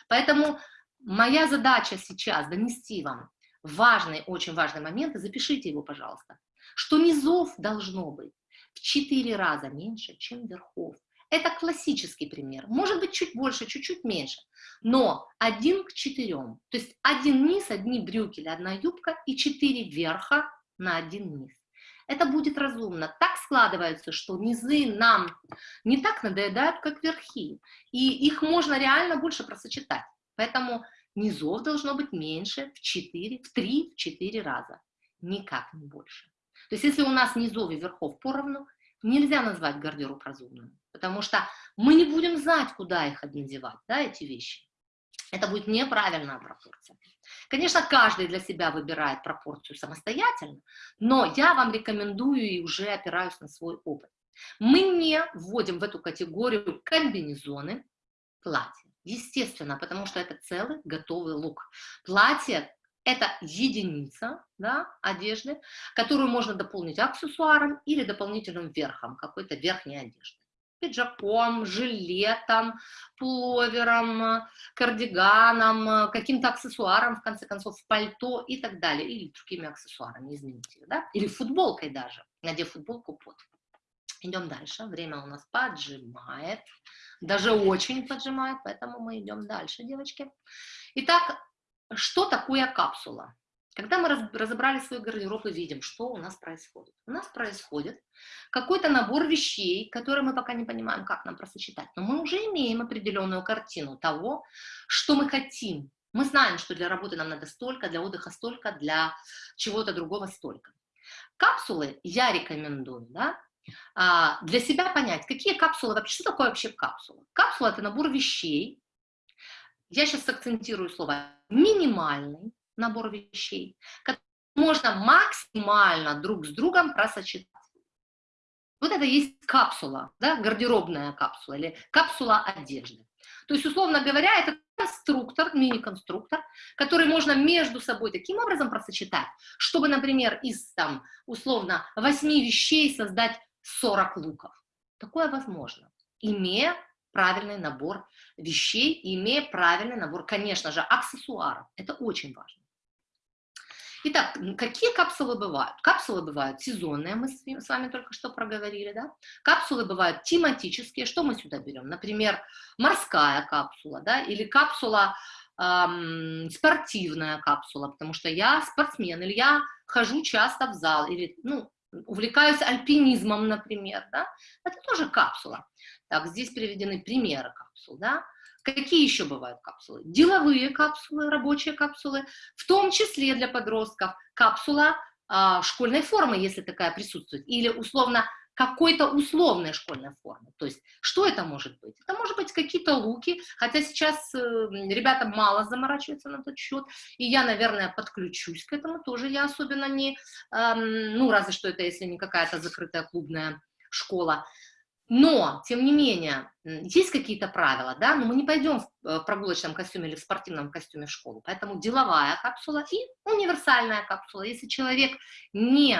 Поэтому моя задача сейчас донести вам важный, очень важный момент, и запишите его, пожалуйста, что низов должно быть в 4 раза меньше, чем верхов. Это классический пример. Может быть, чуть больше, чуть-чуть меньше. Но один к четырем. То есть один низ, одни брюки или одна юбка и четыре верха на один низ. Это будет разумно. Так складывается, что низы нам не так надоедают, как верхи. И их можно реально больше просочетать. Поэтому низов должно быть меньше в 4, в 3-4 раза. Никак не больше. То есть если у нас низов и верхов поровну, нельзя назвать гардероб разумным, потому что мы не будем знать, куда их надевать, да, эти вещи. Это будет неправильная пропорция. Конечно, каждый для себя выбирает пропорцию самостоятельно, но я вам рекомендую и уже опираюсь на свой опыт. Мы не вводим в эту категорию комбинезоны, платья. Естественно, потому что это целый готовый лук. Платье это единица да, одежды, которую можно дополнить аксессуаром или дополнительным верхом, какой-то верхней одежды. Пиджаком, жилетом, пуловером, кардиганом, каким-то аксессуаром, в конце концов, пальто и так далее, или другими аксессуарами, извините, да? или футболкой даже, надев футболку под. Идем дальше, время у нас поджимает, даже очень поджимает, поэтому мы идем дальше, девочки. Итак, что такое капсула? Когда мы разобрали свой гардероб и видим, что у нас происходит. У нас происходит какой-то набор вещей, которые мы пока не понимаем, как нам просочетать. Но мы уже имеем определенную картину того, что мы хотим. Мы знаем, что для работы нам надо столько, для отдыха столько, для чего-то другого столько. Капсулы я рекомендую, да, а, для себя понять, какие капсулы вообще, что такое вообще капсула. Капсула – это набор вещей, я сейчас акцентирую слово, минимальный набор вещей, который можно максимально друг с другом просочетать. Вот это есть капсула, да, гардеробная капсула или капсула одежды. То есть, условно говоря, это конструктор, мини-конструктор, который можно между собой таким образом просочетать, чтобы, например, из, там, условно, 8 вещей создать 40 луков. Такое возможно, имея правильный набор вещей имея правильный набор, конечно же, аксессуаров. Это очень важно. Итак, какие капсулы бывают? Капсулы бывают сезонные, мы с вами только что проговорили, да? Капсулы бывают тематические, что мы сюда берем? Например, морская капсула, да, или капсула, эм, спортивная капсула, потому что я спортсмен, или я хожу часто в зал, или, ну, увлекаюсь альпинизмом, например, да? Это тоже капсула. Так, здесь приведены примеры капсул, да. Какие еще бывают капсулы? Деловые капсулы, рабочие капсулы, в том числе для подростков капсула а, школьной формы, если такая присутствует, или условно какой-то условной школьной формы. То есть, что это может быть? Это может быть какие-то луки, хотя сейчас э, ребята мало заморачиваются на тот счет, и я, наверное, подключусь к этому тоже, я особенно не, э, ну, разве что это, если не какая-то закрытая клубная школа, но, тем не менее, есть какие-то правила, да, но мы не пойдем э, в прогулочном костюме или в спортивном костюме в школу, поэтому деловая капсула и универсальная капсула. Если человек не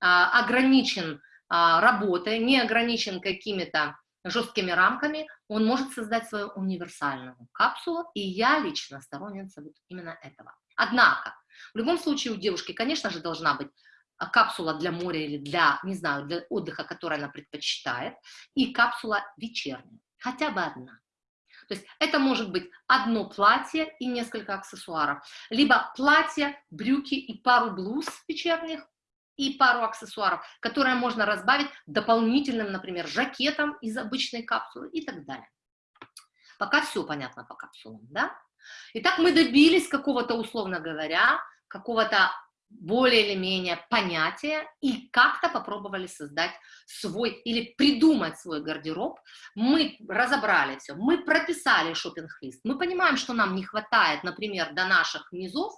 а, ограничен а, работой, не ограничен какими-то жесткими рамками, он может создать свою универсальную капсулу, и я лично сторонница вот именно этого. Однако, в любом случае у девушки, конечно же, должна быть капсула для моря или для, не знаю, для отдыха, который она предпочитает, и капсула вечерняя, хотя бы одна. То есть это может быть одно платье и несколько аксессуаров, либо платье, брюки и пару блуз вечерних, и пару аксессуаров, которые можно разбавить дополнительным, например, жакетом из обычной капсулы и так далее. Пока все понятно по капсулам, да? Итак, мы добились какого-то, условно говоря, какого-то более или менее понятия и как-то попробовали создать свой или придумать свой гардероб. Мы разобрали все, мы прописали шопинг-лист, мы понимаем, что нам не хватает, например, до наших низов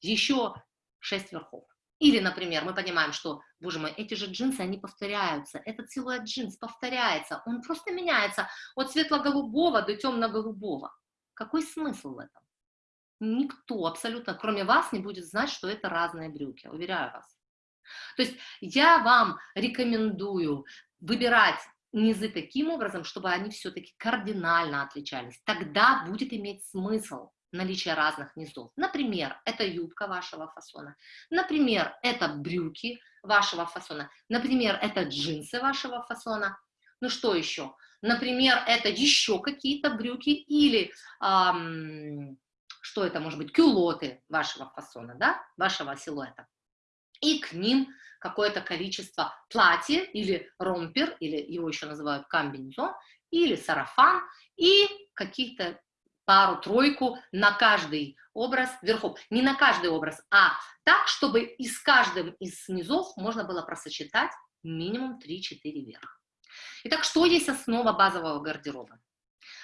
еще 6 верхов. Или, например, мы понимаем, что, боже мой, эти же джинсы, они повторяются, этот силуэт джинс повторяется, он просто меняется от светло-голубого до темно-голубого. Какой смысл в этом? Никто абсолютно, кроме вас, не будет знать, что это разные брюки, уверяю вас. То есть я вам рекомендую выбирать низы таким образом, чтобы они все-таки кардинально отличались. Тогда будет иметь смысл наличие разных низов. Например, это юбка вашего фасона, например, это брюки вашего фасона, например, это джинсы вашего фасона. Ну что еще? Например, это еще какие-то брюки или эм, что это может быть, кюлоты вашего фасона, да, вашего силуэта. И к ним какое-то количество платья или ромпер, или его еще называют комбинезон, или сарафан, и каких-то пару-тройку на каждый образ верхов. Не на каждый образ, а так, чтобы из каждым из низов можно было просочетать минимум 3-4 верх. Итак, что есть основа базового гардероба?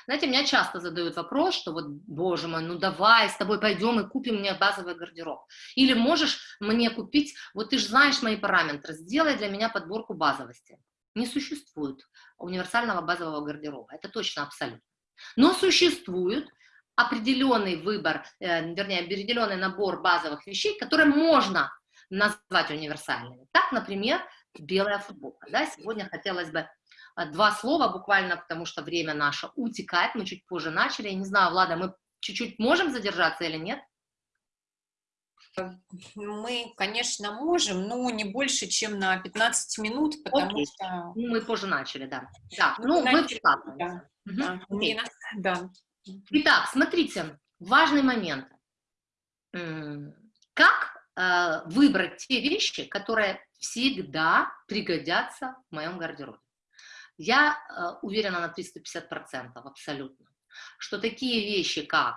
Знаете, меня часто задают вопрос, что вот, боже мой, ну давай, с тобой пойдем и купим мне базовый гардероб. Или можешь мне купить, вот ты же знаешь мои параметры, сделай для меня подборку базовости. Не существует универсального базового гардероба, это точно абсолютно. Но существует определенный выбор, э, вернее, определенный набор базовых вещей, которые можно назвать универсальными. Так, например, белая футболка. Да? Сегодня хотелось бы два слова буквально, потому что время наше утекает, мы чуть позже начали. Я не знаю, Влада, мы чуть-чуть можем задержаться или нет? Мы, конечно, можем, но не больше, чем на 15 минут, потому Окей. что... Ну, мы позже начали, да. Да, ну, мы, начали, да. Угу. Да. да. Итак, смотрите, важный момент. Как э, выбрать те вещи, которые всегда пригодятся в моем гардеробе? Я э, уверена на 350% абсолютно, что такие вещи, как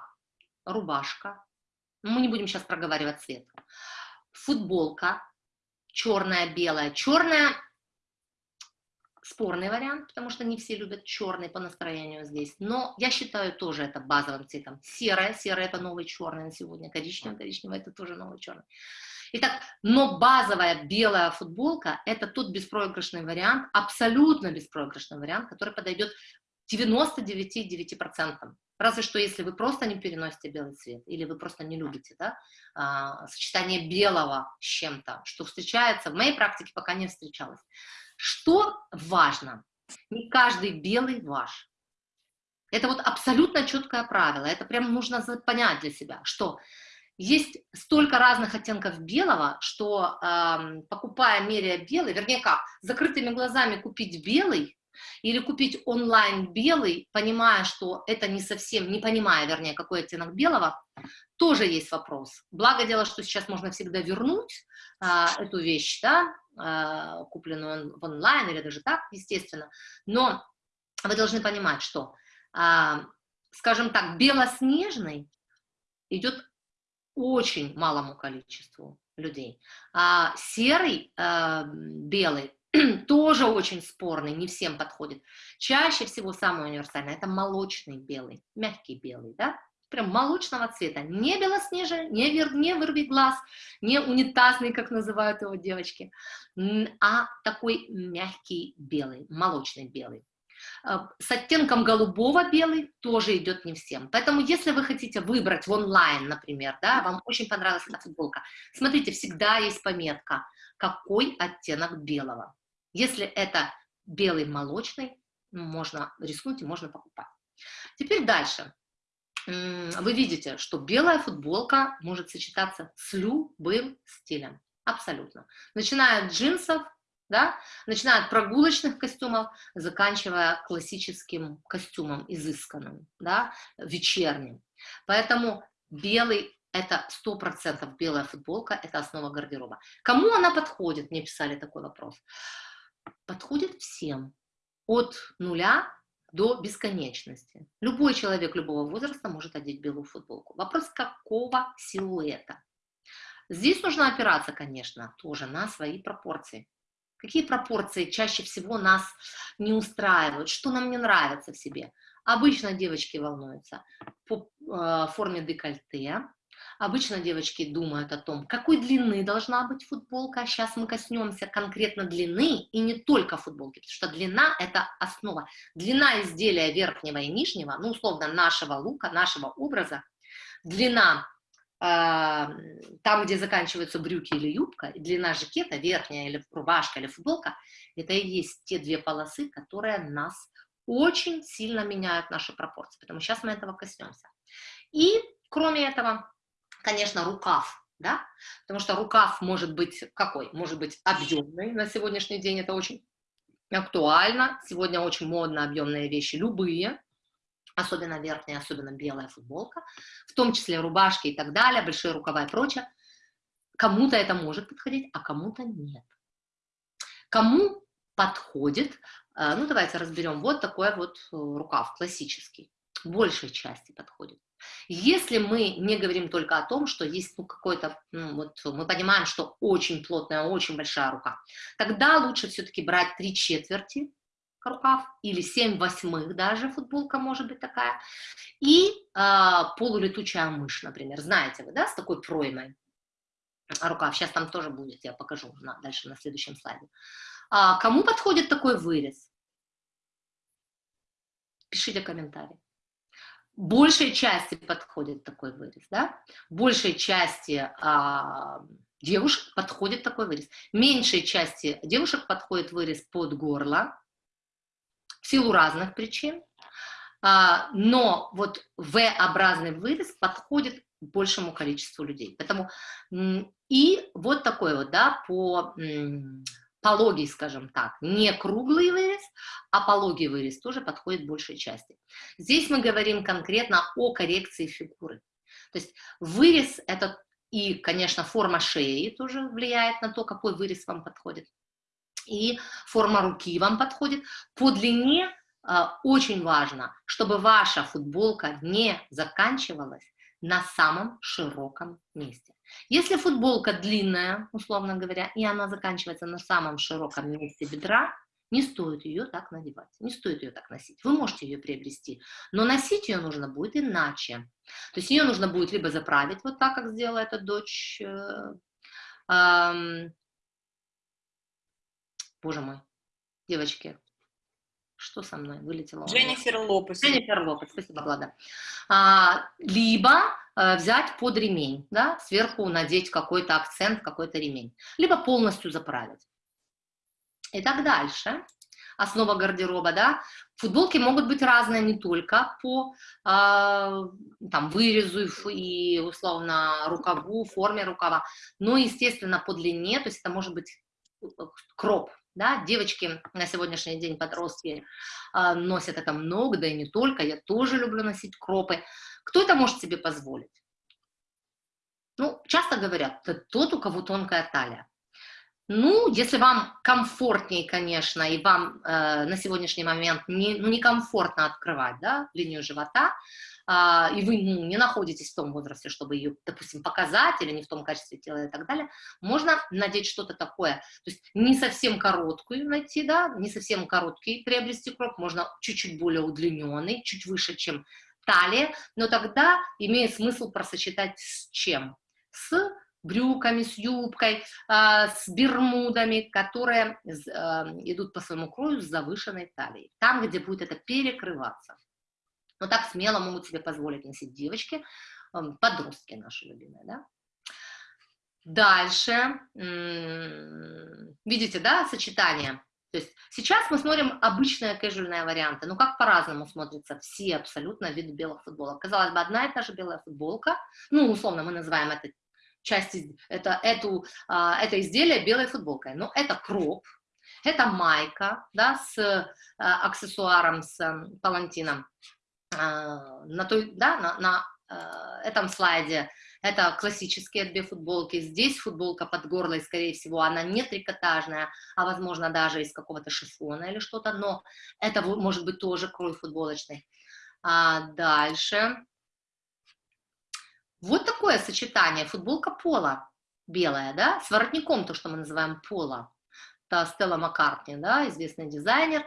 рубашка, мы не будем сейчас проговаривать цвет, футболка, черная, белая, черная спорный вариант, потому что не все любят черный по настроению здесь, но я считаю тоже это базовым цветом. Серое, серое это новый черный на сегодня, коричневый, коричневый это тоже новый черный. Итак, но базовая белая футболка это тот беспроигрышный вариант, абсолютно беспроигрышный вариант, который подойдет 99,9%. Разве что если вы просто не переносите белый цвет, или вы просто не любите да, а, сочетание белого с чем-то, что встречается, в моей практике пока не встречалось. Что важно? Не каждый белый ваш. Это вот абсолютно четкое правило. Это прям нужно понять для себя, что есть столько разных оттенков белого, что э, покупая, меряя белый, вернее как, закрытыми глазами купить белый или купить онлайн белый, понимая, что это не совсем, не понимая, вернее, какой оттенок белого, тоже есть вопрос. Благо дело, что сейчас можно всегда вернуть а, эту вещь, да, а, купленную в онлайн или даже так, естественно, но вы должны понимать, что, а, скажем так, белоснежный идет очень малому количеству людей. А серый, а, белый *clears throat* тоже очень спорный, не всем подходит. Чаще всего самый универсальный – это молочный белый, мягкий белый, да? прям молочного цвета, не белоснежный, не, вер, не вырви глаз, не унитазный, как называют его девочки, а такой мягкий белый, молочный белый. А, с оттенком голубого белый тоже идет не всем. Поэтому, если вы хотите выбрать в онлайн, например, да, вам очень понравилась эта футболка, смотрите, всегда есть пометка, какой оттенок белого. Если это белый молочный, можно рискнуть и можно покупать. Теперь дальше. Вы видите, что белая футболка может сочетаться с любым стилем. Абсолютно. Начиная от джинсов, да, начиная от прогулочных костюмов, заканчивая классическим костюмом, изысканным, да, вечерним. Поэтому белый это 100% белая футболка, это основа гардероба. Кому она подходит? Мне писали такой вопрос подходит всем, от нуля до бесконечности. Любой человек любого возраста может одеть белую футболку. Вопрос, какого силуэта. Здесь нужно опираться, конечно, тоже на свои пропорции. Какие пропорции чаще всего нас не устраивают, что нам не нравится в себе. Обычно девочки волнуются по э, форме декольте, Обычно девочки думают о том, какой длины должна быть футболка. Сейчас мы коснемся конкретно длины и не только футболки, потому что длина – это основа. Длина изделия верхнего и нижнего, ну, условно, нашего лука, нашего образа, длина там, где заканчиваются брюки или юбка, длина жакета, верхняя или рубашка или футболка, это и есть те две полосы, которые нас очень сильно меняют наши пропорции, потому сейчас мы этого коснемся. И кроме этого, конечно, рукав, да, потому что рукав может быть какой? Может быть объемный, на сегодняшний день это очень актуально, сегодня очень модно объемные вещи, любые, особенно верхняя, особенно белая футболка, в том числе рубашки и так далее, большие рукава и прочее. Кому-то это может подходить, а кому-то нет. Кому подходит, э, ну давайте разберем, вот такой вот э, рукав классический, большей части подходит. Если мы не говорим только о том, что есть ну, какой-то, ну, вот мы понимаем, что очень плотная, очень большая рука, тогда лучше все-таки брать три четверти рукав, или 7 восьмых даже футболка может быть такая, и э, полулетучая мышь, например, знаете вы, да, с такой проймой рукав, сейчас там тоже будет, я покажу на, дальше на следующем слайде. А, кому подходит такой вырез? Пишите комментарий. Большей части подходит такой вырез, да? Большей части а, девушек подходит такой вырез. Меньшей части девушек подходит вырез под горло, в силу разных причин, а, но вот V-образный вырез подходит большему количеству людей. Поэтому и вот такой вот, да, по пологий, скажем так, не круглый вырез, а пологий вырез тоже подходит большей части. Здесь мы говорим конкретно о коррекции фигуры. То есть вырез это и, конечно, форма шеи тоже влияет на то, какой вырез вам подходит и форма руки вам подходит. По длине э, очень важно, чтобы ваша футболка не заканчивалась на самом широком месте. Если футболка длинная, условно говоря, и она заканчивается на самом широком месте бедра, не стоит ее так надевать, не стоит ее так носить. Вы можете ее приобрести, но носить ее нужно будет иначе. То есть ее нужно будет либо заправить вот так, как сделала эта дочь э, Боже мой, девочки, что со мной вылетело? Дженнифер Лопес. Дженнифер Лопес, спасибо, Влада. А, либо а, взять под ремень, да, сверху надеть какой-то акцент, какой-то ремень, либо полностью заправить. И так дальше. Основа гардероба, да, футболки могут быть разные не только по э, там, вырезу и условно рукаву, форме рукава, но, естественно, по длине, то есть это может быть э, кроп, да, девочки на сегодняшний день подростки э, носят это много, да и не только, я тоже люблю носить кропы. Кто это может себе позволить? Ну, часто говорят, тот, у кого тонкая талия. Ну, если вам комфортнее, конечно, и вам э, на сегодняшний момент не, ну, некомфортно открывать да, линию живота, а, и вы ну, не находитесь в том возрасте, чтобы ее, допустим, показать или не в том качестве тела и так далее, можно надеть что-то такое, то есть не совсем короткую найти, да, не совсем короткий приобрести кроп, можно чуть-чуть более удлиненный, чуть выше, чем талия, но тогда имеет смысл просочетать с чем? С брюками, с юбкой, э, с бермудами, которые э, идут по своему крою с завышенной талией. Там, где будет это перекрываться. Но так смело могут себе позволить носить девочки, эм, подростки наши любимые, да. Дальше, видите, да, сочетание. То есть сейчас мы смотрим обычные кэжуальные варианты, но как по-разному смотрятся все абсолютно виды белых футболок. Казалось бы, одна и та же белая футболка, ну, условно, мы называем это часть, это, эту, а, это изделие белой футболкой, но это кроп, это майка, да, с а, аксессуаром, с палантином, а, на, той, да, на, на э, этом слайде это классические две футболки. Здесь футболка под горло, и, скорее всего, она не трикотажная, а, возможно, даже из какого-то шифона или что-то, но это может быть тоже крой футболочный. А дальше. Вот такое сочетание. Футболка пола белая, да, с воротником, то, что мы называем пола. Это Стелла Маккартни, да, известный дизайнер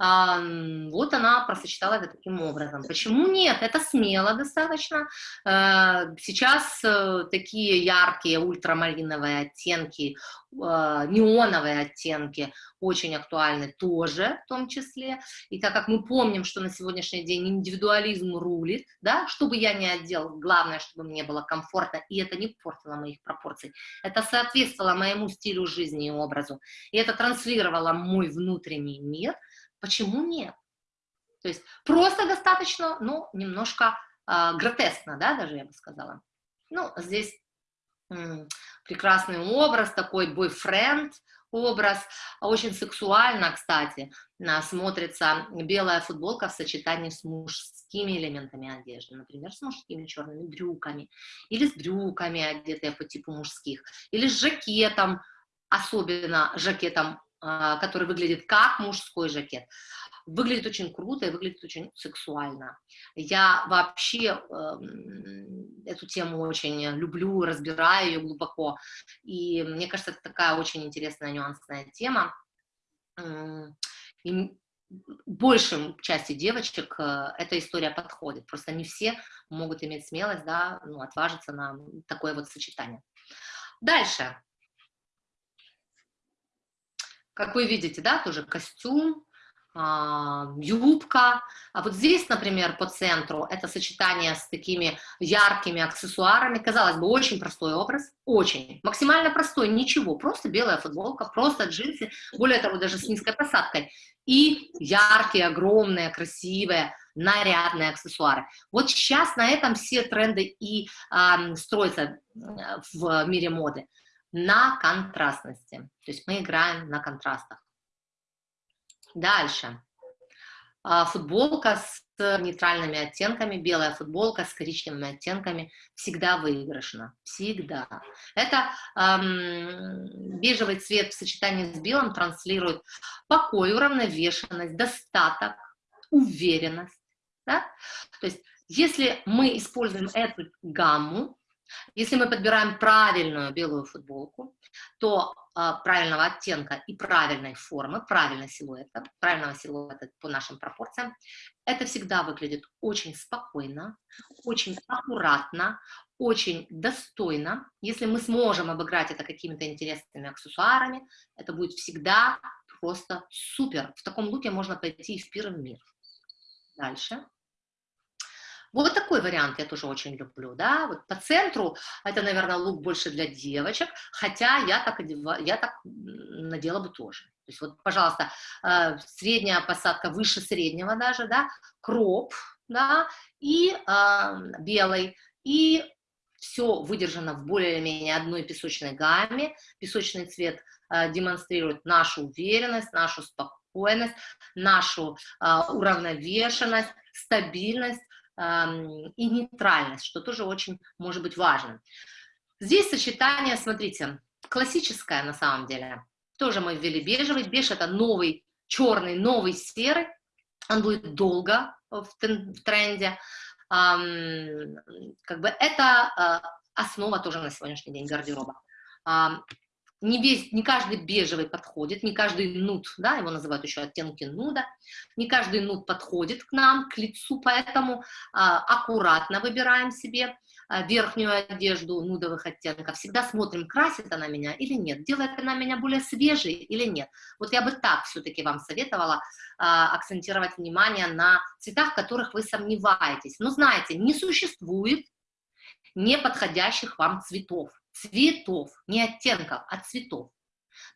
вот она просочетала это таким образом. Почему нет? Это смело достаточно. Э, сейчас э, такие яркие ультрамариновые оттенки, э, неоновые оттенки очень актуальны тоже в том числе. И так как мы помним, что на сегодняшний день индивидуализм рулит, да, что бы я ни одел, главное, чтобы мне было комфортно, и это не портило моих пропорций. Это соответствовало моему стилю жизни и образу. И это транслировало мой внутренний мир – Почему нет? То есть просто достаточно, ну, немножко э, гротескно, да, даже я бы сказала. Ну, здесь прекрасный образ, такой бойфренд, образ, очень сексуально, кстати, смотрится белая футболка в сочетании с мужскими элементами одежды, например, с мужскими черными брюками, или с брюками, одетые по типу мужских, или с жакетом, особенно жакетом, а, который выглядит как мужской жакет. Выглядит очень круто и выглядит очень сексуально. Я вообще э, эту тему очень люблю, разбираю ее глубоко. И мне кажется, это такая очень интересная нюансная тема. И большей части девочек э, эта история подходит. Просто не все могут иметь смелость, да, ну, отважиться на такое вот сочетание. Дальше. Как вы видите, да, тоже костюм, а, юбка. А вот здесь, например, по центру, это сочетание с такими яркими аксессуарами. Казалось бы, очень простой образ, очень. Максимально простой, ничего, просто белая футболка, просто джинсы, более того, даже с низкой посадкой. И яркие, огромные, красивые, нарядные аксессуары. Вот сейчас на этом все тренды и э, строятся в мире моды. На контрастности. То есть мы играем на контрастах. Дальше. А, футболка с нейтральными оттенками, белая футболка с коричневыми оттенками всегда выигрышна, всегда. Это эм, бежевый цвет в сочетании с белым транслирует покой, уравновешенность, достаток, уверенность. Да? То есть если мы используем эту гамму, если мы подбираем правильную белую футболку, то э, правильного оттенка и правильной формы, правильного силуэта, правильного силуэта по нашим пропорциям, это всегда выглядит очень спокойно, очень аккуратно, очень достойно. Если мы сможем обыграть это какими-то интересными аксессуарами, это будет всегда просто супер. В таком луке можно пойти в первый мир. Дальше. Вот такой вариант я тоже очень люблю, да, вот по центру это, наверное, лук больше для девочек, хотя я так, одеваю, я так надела бы тоже. То есть вот, пожалуйста, э, средняя посадка выше среднего даже, да, кроп, да, и э, белый, и все выдержано в более-менее одной песочной гамме. Песочный цвет э, демонстрирует нашу уверенность, нашу спокойность, нашу э, уравновешенность, стабильность, и нейтральность, что тоже очень может быть важным. Здесь сочетание, смотрите, классическое на самом деле. Тоже мы ввели бежевый. Беж это новый черный, новый серый. Он будет долго в тренде. Как бы это а, основа тоже на сегодняшний день гардероба не, весь, не каждый бежевый подходит, не каждый нуд, да, его называют еще оттенки нуда, не каждый нуд подходит к нам, к лицу, поэтому а, аккуратно выбираем себе а, верхнюю одежду нудовых оттенков, всегда смотрим, красит она меня или нет, делает она меня более свежей или нет. Вот я бы так все-таки вам советовала а, акцентировать внимание на цветах, в которых вы сомневаетесь. Но знаете, не существует неподходящих вам цветов цветов, не оттенков, а цветов.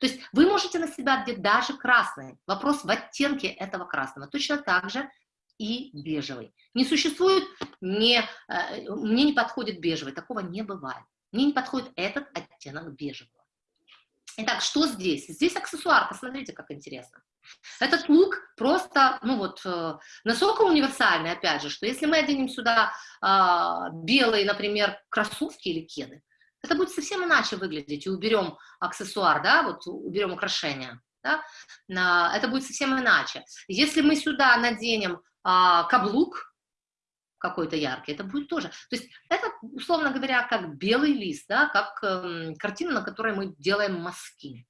То есть вы можете на себя одеть даже красный. Вопрос в оттенке этого красного. Точно так же и бежевый. Не существует, не, э, мне не подходит бежевый, такого не бывает. Мне не подходит этот оттенок бежевого. Итак, что здесь? Здесь аксессуар, посмотрите, как интересно. Этот лук просто, ну вот, э, настолько универсальный, опять же, что если мы оденем сюда э, белые, например, кроссовки или кеды, это будет совсем иначе выглядеть, и уберем аксессуар, да, вот уберем украшения, да, это будет совсем иначе. Если мы сюда наденем а, каблук какой-то яркий, это будет тоже, то есть это, условно говоря, как белый лист, да, как э, картина, на которой мы делаем мазки.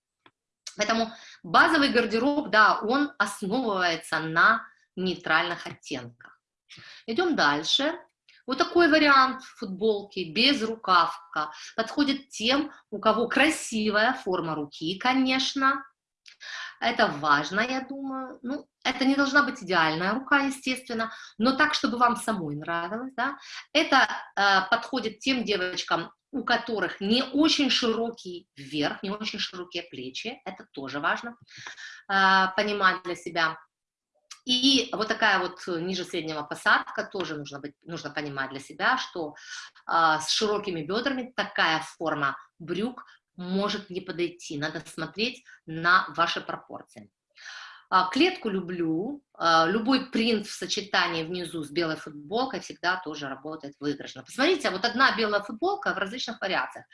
Поэтому базовый гардероб, да, он основывается на нейтральных оттенках. Идем дальше. Вот такой вариант футболки, без рукавка, подходит тем, у кого красивая форма руки, конечно. Это важно, я думаю. Ну, это не должна быть идеальная рука, естественно, но так, чтобы вам самой нравилось, да. Это э, подходит тем девочкам, у которых не очень широкий верх, не очень широкие плечи, это тоже важно э, понимать для себя. И вот такая вот ниже среднего посадка тоже нужно, быть, нужно понимать для себя, что а, с широкими бедрами такая форма брюк может не подойти. Надо смотреть на ваши пропорции. А, клетку люблю, а, любой принт в сочетании внизу с белой футболкой всегда тоже работает выигрышно. Посмотрите, вот одна белая футболка в различных вариациях.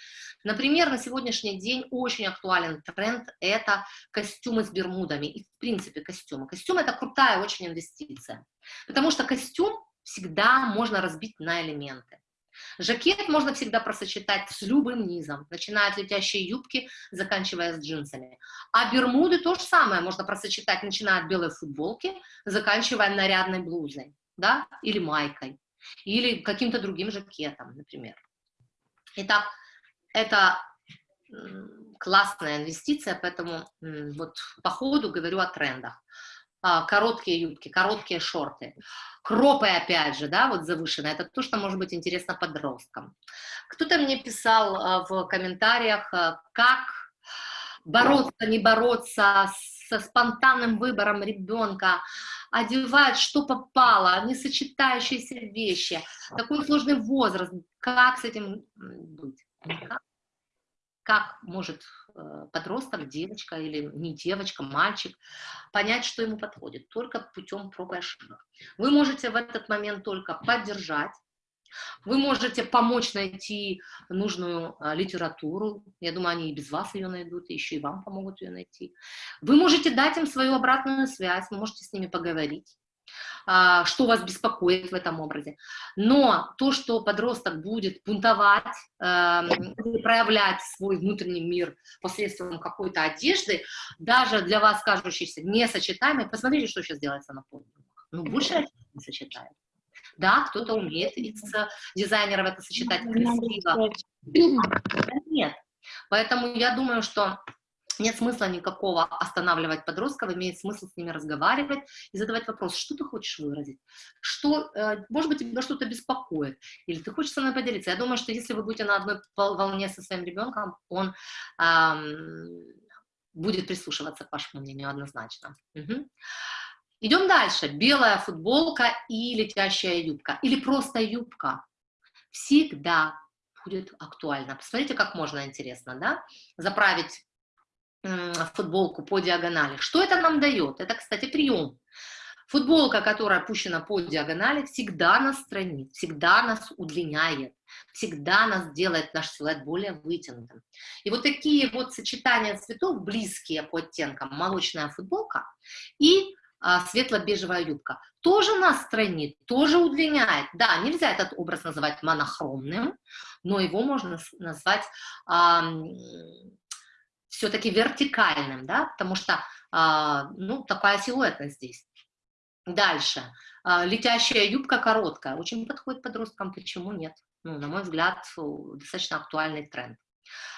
Например, на сегодняшний день очень актуален тренд – это костюмы с бермудами и, в принципе, костюмы. Костюм – это крутая очень инвестиция, потому что костюм всегда можно разбить на элементы. Жакет можно всегда просочетать с любым низом, начиная от летящей юбки, заканчивая с джинсами. А бермуды то же самое можно просочетать, начиная от белой футболки, заканчивая нарядной блузой, да, или майкой, или каким-то другим жакетом, например. Итак, это классная инвестиция, поэтому вот по ходу говорю о трендах. А, короткие юбки, короткие шорты. Кропы, опять же, да, вот завышенные, это то, что может быть интересно подросткам. Кто-то мне писал а, в комментариях, а, как бороться, не бороться со спонтанным выбором ребенка, одевать, что попало, несочетающиеся вещи, такой сложный возраст, как с этим быть? Как может Э, подросток, девочка или не девочка, мальчик, понять, что ему подходит, только путем проб и ошибок. Вы можете в этот момент только поддержать, вы можете помочь найти нужную а, литературу, я думаю, они и без вас ее найдут, еще и вам помогут ее найти. Вы можете дать им свою обратную связь, вы можете с ними поговорить. А, что вас беспокоит в этом образе. Но то, что подросток будет бунтовать, эм, проявлять свой внутренний мир посредством какой-то одежды, даже для вас кажущейся несочетаемой, посмотрите, что сейчас делается на подиумах. Ну, больше не сочетает. Да, кто-то умеет из дизайнеров это сочетать красиво. Нет. Поэтому я думаю, что нет смысла никакого останавливать подростков, имеет смысл с ними разговаривать и задавать вопрос, что ты хочешь выразить, что, э, может быть, тебя что-то беспокоит, или ты хочешь со мной поделиться. Я думаю, что если вы будете на одной волне со своим ребенком, он эм, будет прислушиваться к вашему мнению однозначно. Угу. Идем дальше. Белая футболка и летящая юбка, или просто юбка. Всегда будет актуально. Посмотрите, как можно интересно, да? Заправить футболку по диагонали. Что это нам дает? Это, кстати, прием. Футболка, которая опущена по диагонали, всегда нас странит, всегда нас удлиняет, всегда нас делает наш силуэт более вытянутым. И вот такие вот сочетания цветов, близкие по оттенкам, молочная футболка и а, светло-бежевая юбка, тоже нас странит, тоже удлиняет. Да, нельзя этот образ называть монохромным, но его можно назвать а, все-таки вертикальным, да, потому что, а, ну, такая силуэтность здесь. Дальше. А, летящая юбка короткая, очень подходит подросткам, почему нет? Ну, на мой взгляд, достаточно актуальный тренд.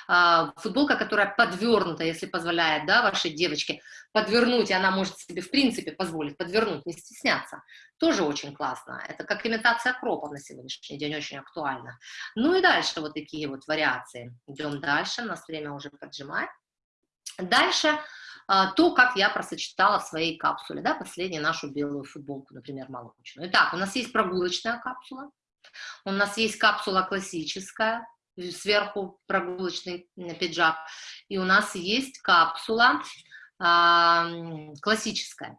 А, футболка, которая подвернута, если позволяет, да, вашей девочке подвернуть, и она может себе, в принципе, позволить подвернуть, не стесняться, тоже очень классно. Это как имитация кропов на сегодняшний день, очень актуально. Ну и дальше вот такие вот вариации. Идем дальше, у нас время уже поджимает. Дальше а, то, как я просочетала в своей капсуле, да, последнюю нашу белую футболку, например, молочную. Итак, у нас есть прогулочная капсула, у нас есть капсула классическая, сверху прогулочный пиджак, и у нас есть капсула а, классическая.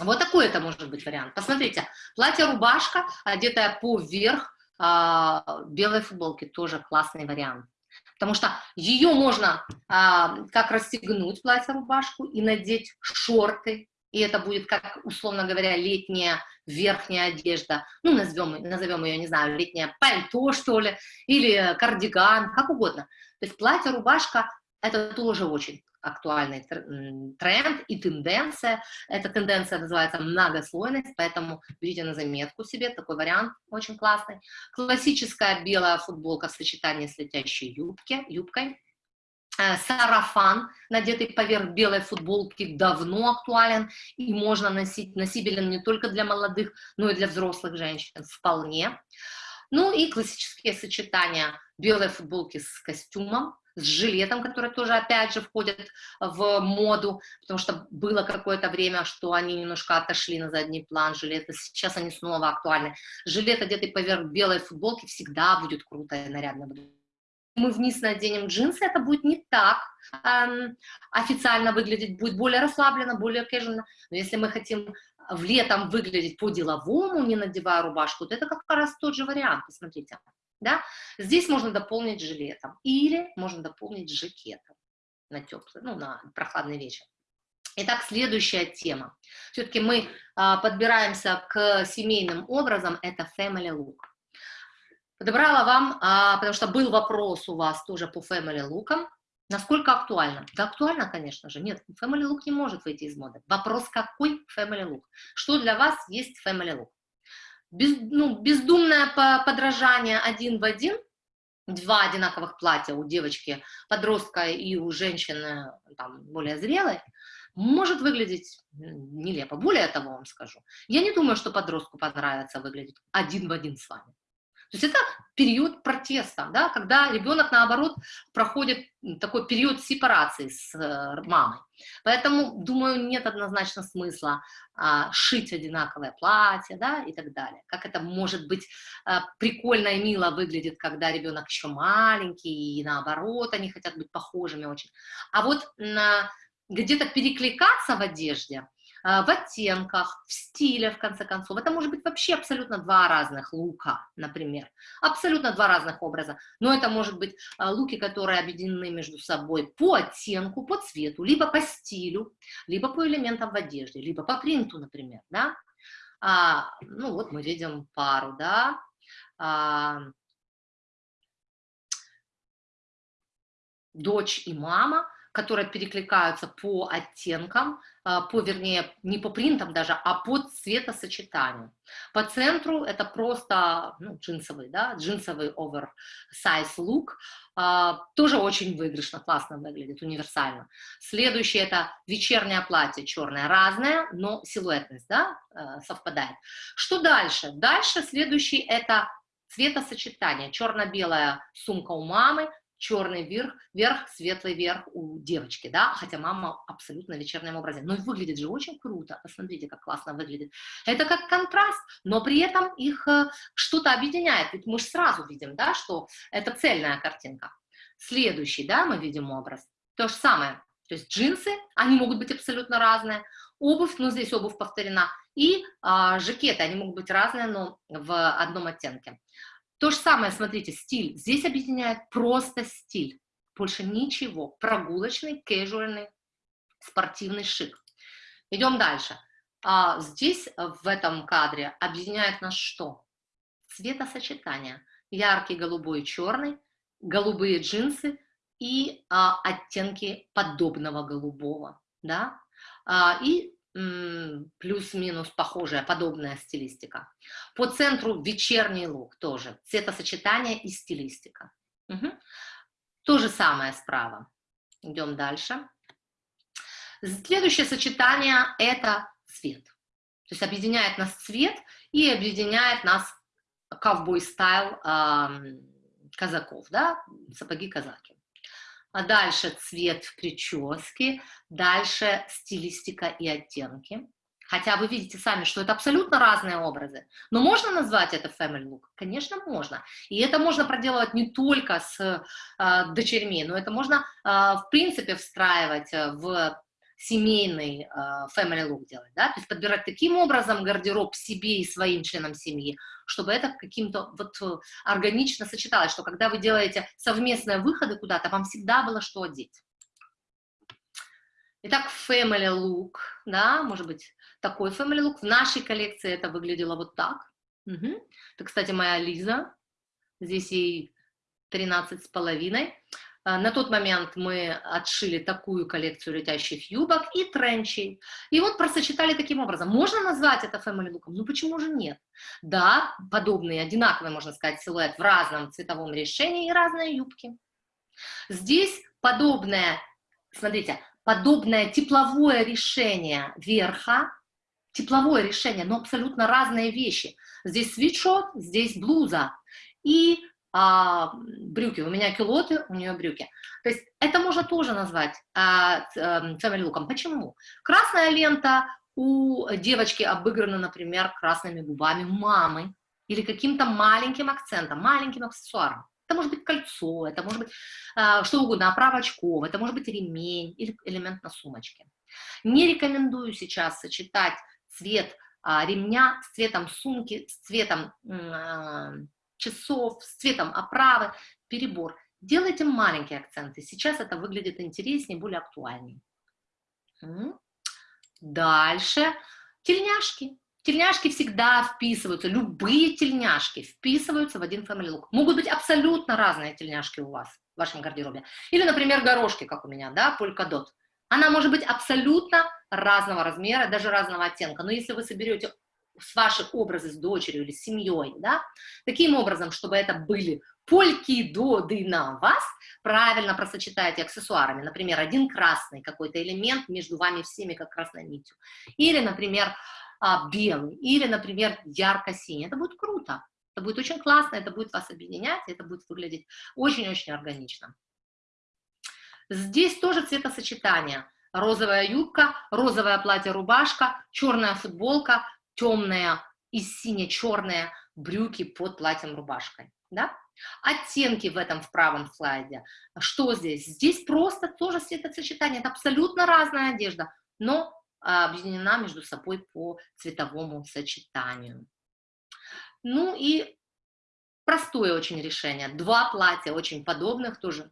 Вот такой это может быть вариант. Посмотрите, платье-рубашка, одетая поверх а, белой футболки, тоже классный вариант потому что ее можно а, как расстегнуть платье-рубашку и надеть шорты, и это будет, как, условно говоря, летняя верхняя одежда, ну, назовем, назовем ее, не знаю, летнее пальто, что ли, или кардиган, как угодно. То есть платье-рубашка – это тоже очень актуальный тренд и тенденция. Эта тенденция называется многослойность, поэтому берите на заметку себе, такой вариант очень классный. Классическая белая футболка в сочетании с летящей юбки, юбкой. Э, сарафан, надетый поверх белой футболки, давно актуален и можно носить, носибелен не только для молодых, но и для взрослых женщин вполне. Ну и классические сочетания белой футболки с костюмом, с жилетом, которые тоже, опять же, входят в моду, потому что было какое-то время, что они немножко отошли на задний план, жилеты, сейчас они снова актуальны. Жилет, одетый поверх белой футболки, всегда будет круто и нарядно. Мы вниз наденем джинсы, это будет не так эм, официально выглядеть, будет более расслабленно, более casual. Но если мы хотим в летом выглядеть по-деловому, не надевая рубашку, то это как раз тот же вариант, посмотрите. Да? Здесь можно дополнить жилетом или можно дополнить жакетом на теплый, ну, на прохладный вечер. Итак, следующая тема. Все-таки мы а, подбираемся к семейным образам, это family look. Подобрала вам, а, потому что был вопрос у вас тоже по family look. Насколько актуально? Да актуально, конечно же. Нет, family look не может выйти из моды. Вопрос, какой family look? Что для вас есть family look? Без, ну, бездумное подражание один в один, два одинаковых платья у девочки, подростка и у женщины там, более зрелой, может выглядеть нелепо. Более того, вам скажу, я не думаю, что подростку понравится выглядеть один в один с вами. То есть это период протеста, да, когда ребенок, наоборот, проходит такой период сепарации с э, мамой. Поэтому, думаю, нет однозначно смысла а, шить одинаковое платье, да, и так далее. Как это может быть а, прикольно и мило выглядит, когда ребенок еще маленький, и наоборот, они хотят быть похожими очень. А вот где-то перекликаться в одежде, в оттенках, в стиле, в конце концов. Это может быть вообще абсолютно два разных лука, например. Абсолютно два разных образа. Но это может быть э, луки, которые объединены между собой по оттенку, по цвету, либо по стилю, либо по элементам в одежде, либо по принту, например, да. А, ну вот мы видим пару, да. А, дочь и мама – которые перекликаются по оттенкам, а, по, вернее, не по принтам даже, а по цветосочетанию. По центру это просто ну, джинсовый, да, джинсовый oversize look, а, тоже очень выигрышно, классно выглядит, универсально. Следующее это вечернее платье черное, разное, но силуэтность, да, э, совпадает. Что дальше? Дальше следующий это цветосочетание. Черно-белая сумка у мамы, черный верх, верх, светлый верх у девочки, да, хотя мама абсолютно в вечернем образе. Но выглядит же очень круто, посмотрите, как классно выглядит. Это как контраст, но при этом их э, что-то объединяет, ведь мы же сразу видим, да, что это цельная картинка. Следующий, да, мы видим образ, то же самое, то есть джинсы, они могут быть абсолютно разные, обувь, ну здесь обувь повторена, и а, жакеты, они могут быть разные, но в одном оттенке. То же самое, смотрите, стиль. Здесь объединяет просто стиль. Больше ничего. Прогулочный, кэжуальный, спортивный шик. Идем дальше. А здесь, в этом кадре, объединяет нас что? Цветосочетание. Яркий голубой и черный, голубые джинсы и а, оттенки подобного голубого. Да? А, и плюс-минус похожая, подобная стилистика. По центру вечерний лук тоже, цветосочетание и стилистика. Угу. То же самое справа. Идем дальше. Следующее сочетание – это цвет. То есть объединяет нас цвет и объединяет нас ковбой-стайл э, казаков, да, сапоги-казаки. А дальше цвет в прическе, дальше стилистика и оттенки. Хотя вы видите сами, что это абсолютно разные образы. Но можно назвать это family look? Конечно, можно. И это можно проделывать не только с э, дочерьми, но это можно, э, в принципе, встраивать в семейный э, family look делать, да, то есть подбирать таким образом гардероб себе и своим членам семьи, чтобы это каким-то вот э, органично сочеталось, что когда вы делаете совместные выходы куда-то, вам всегда было что одеть. Итак, family look, да, может быть, такой family look. В нашей коллекции это выглядело вот так. Угу. Это, кстати, моя Лиза, здесь ей 13 с половиной. А, на тот момент мы отшили такую коллекцию летящих юбок и тренчей. И вот просочетали таким образом. Можно назвать это family look? Ну почему же нет? Да, подобные, одинаковые, можно сказать, силуэт в разном цветовом решении и разные юбки. Здесь подобное, смотрите, подобное тепловое решение верха, тепловое решение, но абсолютно разные вещи. Здесь свитшот, здесь блуза. И а, брюки, у меня килоты, у нее брюки. То есть это можно тоже назвать а, эм, family луком. Почему? Красная лента у девочки обыграна, например, красными губами мамы или каким-то маленьким акцентом, маленьким аксессуаром. Это может быть кольцо, это может быть а, что угодно, оправа очков, это может быть ремень или элемент на сумочке. Не рекомендую сейчас сочетать цвет а, ремня с цветом сумки, с цветом а, часов, с цветом оправы, перебор. Делайте маленькие акценты. Сейчас это выглядит интереснее, более актуальнее. Дальше. Тельняшки. Тельняшки всегда вписываются, любые тельняшки вписываются в один family look. Могут быть абсолютно разные тельняшки у вас в вашем гардеробе. Или, например, горошки, как у меня, да, полькадот. Она может быть абсолютно разного размера, даже разного оттенка. Но если вы соберете ваши образы с дочерью или с семьей, да, таким образом, чтобы это были польки, доды на вас, правильно просочетайте аксессуарами, например, один красный какой-то элемент между вами всеми, как красной нитью, или, например, а, белый, или, например, ярко-синий, это будет круто, это будет очень классно, это будет вас объединять, это будет выглядеть очень-очень органично. Здесь тоже цветосочетание. Розовая юбка, розовое платье-рубашка, черная футболка, темная и сине-черные брюки под платьем-рубашкой. Да? Оттенки в этом в правом слайде. Что здесь? Здесь просто тоже цветосочетание. Это абсолютно разная одежда, но а, объединена между собой по цветовому сочетанию. Ну и простое очень решение. Два платья очень подобных, тоже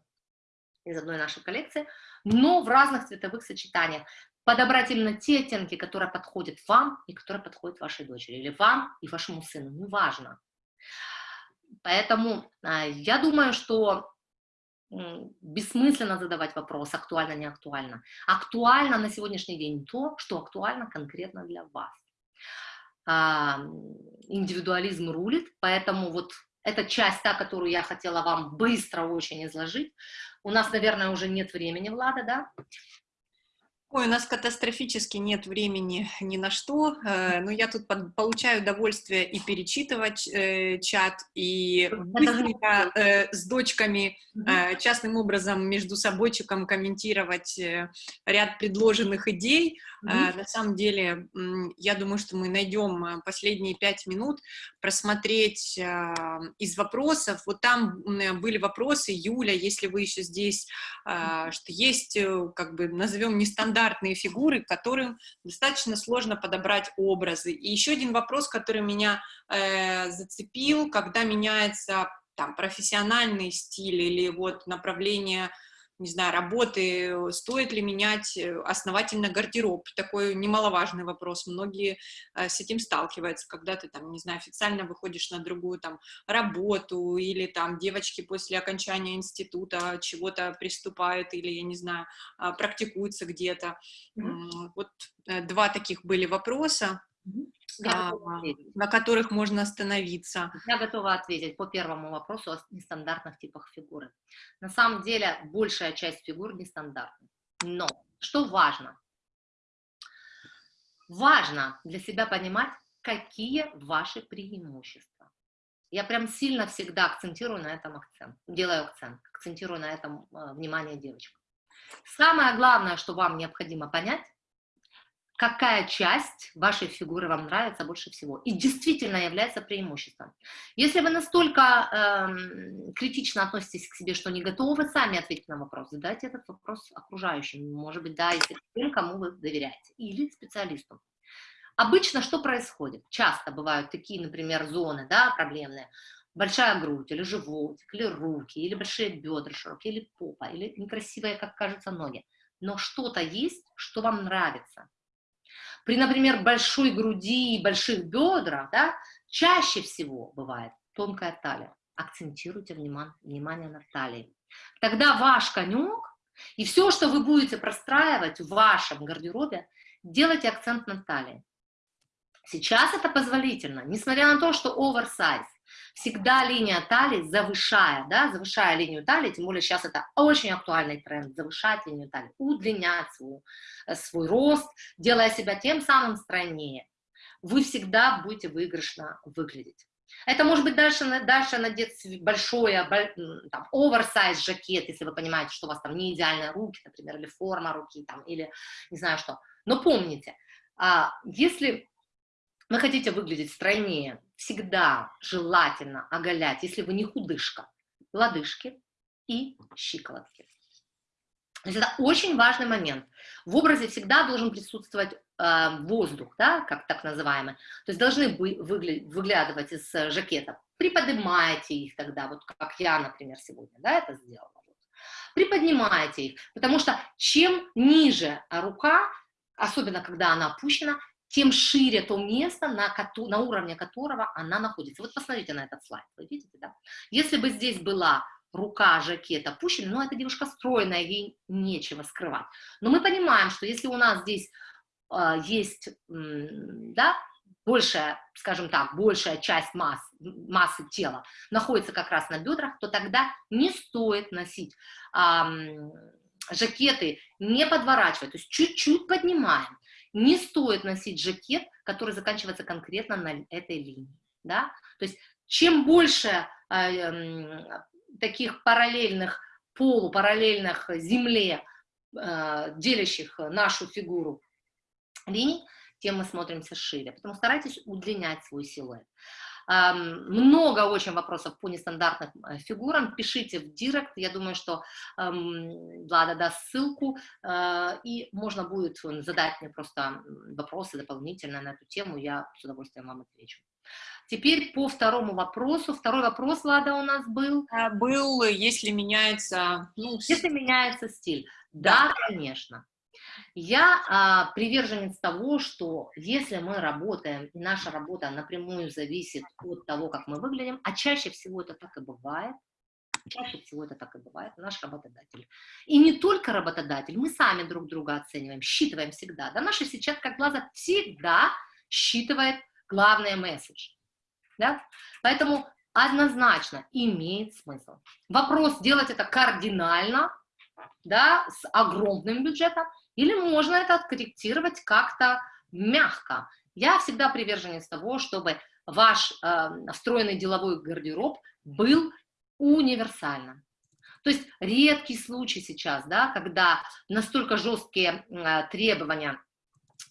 из одной нашей коллекции, но в разных цветовых сочетаниях подобрать именно те оттенки, которые подходят вам и которые подходят вашей дочери, или вам и вашему сыну, неважно. Поэтому а, я думаю, что бессмысленно задавать вопрос, актуально, не актуально. Актуально на сегодняшний день то, что актуально конкретно для вас. А, индивидуализм рулит, поэтому вот эта часть, та, которую я хотела вам быстро очень изложить. У нас, наверное, уже нет времени, Влада, да? Ой, у нас катастрофически нет времени ни на что, э, но я тут получаю удовольствие и перечитывать э, чат, и быстренько э, с дочками частным образом между собойчиком комментировать ряд предложенных идей. На самом деле, я думаю, что мы найдем последние пять минут просмотреть из вопросов. Вот там были вопросы, Юля, если вы еще здесь, что есть, как бы, назовем нестандартные стандартные фигуры, которым достаточно сложно подобрать образы. И еще один вопрос, который меня э, зацепил, когда меняется там профессиональный стиль или вот направление не знаю, работы, стоит ли менять э, основательно гардероб, такой немаловажный вопрос, многие э, с этим сталкиваются, когда ты там, не знаю, официально выходишь на другую там работу, или там девочки после окончания института чего-то приступают, или, я не знаю, а, практикуются где-то. Mm -hmm. Вот э, два таких были вопроса. Mm -hmm а, на которых можно остановиться. Я готова ответить по первому вопросу о нестандартных типах фигуры. На самом деле, большая часть фигур нестандартна. Но, что важно? Важно для себя понимать, какие ваши преимущества. Я прям сильно всегда акцентирую на этом акцент, делаю акцент, акцентирую на этом э, внимание девочек. Самое главное, что вам необходимо понять, какая часть вашей фигуры вам нравится больше всего и действительно является преимуществом. Если вы настолько э, критично относитесь к себе, что не готовы сами ответить на вопрос, задайте этот вопрос окружающим, может быть, да, если тем, кому вы доверяете, или специалисту. Обычно что происходит? Часто бывают такие, например, зоны, да, проблемные, большая грудь, или животик, или руки, или большие бедра широкие, или попа, или некрасивые, как кажется, ноги. Но что-то есть, что вам нравится, при, например, большой груди и больших бедрах, да, чаще всего бывает тонкая талия. Акцентируйте внимание, внимание на талии. Тогда ваш конек и все, что вы будете простраивать в вашем гардеробе, делайте акцент на талии. Сейчас это позволительно, несмотря на то, что оверсайз. Всегда линия талии завышая, да, завышая линию талии, тем более сейчас это очень актуальный тренд, завышать линию талии, удлинять свой, э, свой рост, делая себя тем самым стройнее. Вы всегда будете выигрышно выглядеть. Это может быть дальше, дальше надеть большое, там, оверсайз жакет, если вы понимаете, что у вас там не идеальные руки, например, или форма руки, там, или не знаю что. Но помните, а, если вы хотите выглядеть стройнее, всегда желательно оголять, если вы не худышка, лодыжки и щиколотки. То есть это очень важный момент. В образе всегда должен присутствовать э, воздух, да, как так называемый. То есть должны бы выгля выглядывать из э, жакета. Приподнимайте их тогда, вот как я, например, сегодня, да, это сделала. Приподнимайте их, потому что чем ниже рука, особенно когда она опущена, тем шире то место, на, на уровне которого она находится. Вот посмотрите на этот слайд, вы видите, да? Если бы здесь была рука жакет опущена, но эта девушка стройная, ей нечего скрывать. Но мы понимаем, что если у нас здесь э, есть, э, да, большая, скажем так, большая часть масс, массы тела находится как раз на бедрах, то тогда не стоит носить э, жакеты, не подворачивать, то есть чуть-чуть поднимаем. Не стоит носить жакет, который заканчивается конкретно на этой линии, да, то есть чем больше э, таких параллельных, полупараллельных земле, э, делящих нашу фигуру линий, тем мы смотримся шире. Поэтому старайтесь удлинять свой силуэт. Много очень вопросов по нестандартным э, фигурам. Пишите в директ. Я думаю, что Влада даст ссылку, э, и можно будет задать мне просто вопросы дополнительно на эту тему. Я с удовольствием вам отвечу. Теперь по второму вопросу. Второй вопрос, Лада, у нас был. А, был, если меняется... Ну, если меняется стиль. Да, да конечно. Я а, приверженец того, что если мы работаем, и наша работа напрямую зависит от того, как мы выглядим, а чаще всего это так и бывает, чаще всего это так и бывает, наш работодатель. И не только работодатель, мы сами друг друга оцениваем, считываем всегда. Да, наша сетчатка глаза всегда считывает главный месседж. Да? Поэтому однозначно имеет смысл. Вопрос, делать это кардинально, да, с огромным бюджетом, или можно это откорректировать как-то мягко. Я всегда приверженец того, чтобы ваш э, встроенный деловой гардероб был универсальным. То есть редкий случай сейчас, да, когда настолько жесткие э, требования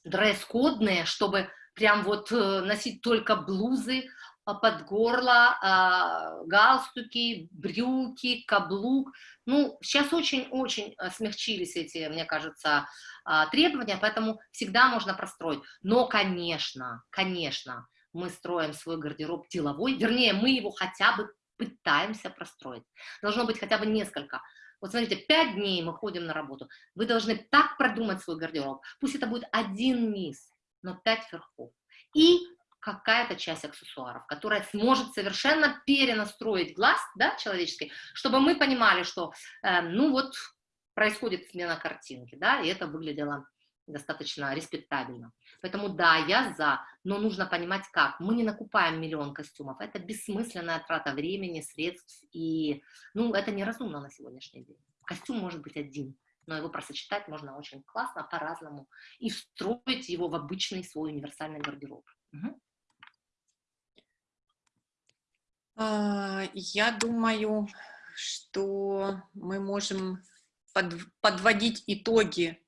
дресс-кодные, чтобы прям вот э, носить только блузы, под горло, а, галстуки, брюки, каблук. Ну, сейчас очень-очень э, смягчились эти, мне кажется, а, требования, поэтому всегда можно простроить. Но, конечно, конечно, мы строим свой гардероб деловой, вернее, мы его хотя бы пытаемся простроить. Должно быть хотя бы несколько. Вот смотрите, пять дней мы ходим на работу. Вы должны так продумать свой гардероб. Пусть это будет один низ, но пять верхов. И какая-то часть аксессуаров, которая сможет совершенно перенастроить глаз да, человеческий, чтобы мы понимали, что, э, ну вот, происходит смена картинки, да, и это выглядело достаточно респектабельно. Поэтому да, я за, но нужно понимать как. Мы не накупаем миллион костюмов, это бессмысленная трата времени, средств, и, ну, это неразумно на сегодняшний день. Костюм может быть один, но его просочетать можно очень классно, по-разному, и встроить его в обычный свой универсальный гардероб. Угу. А, я думаю, что мы можем под, подводить итоги,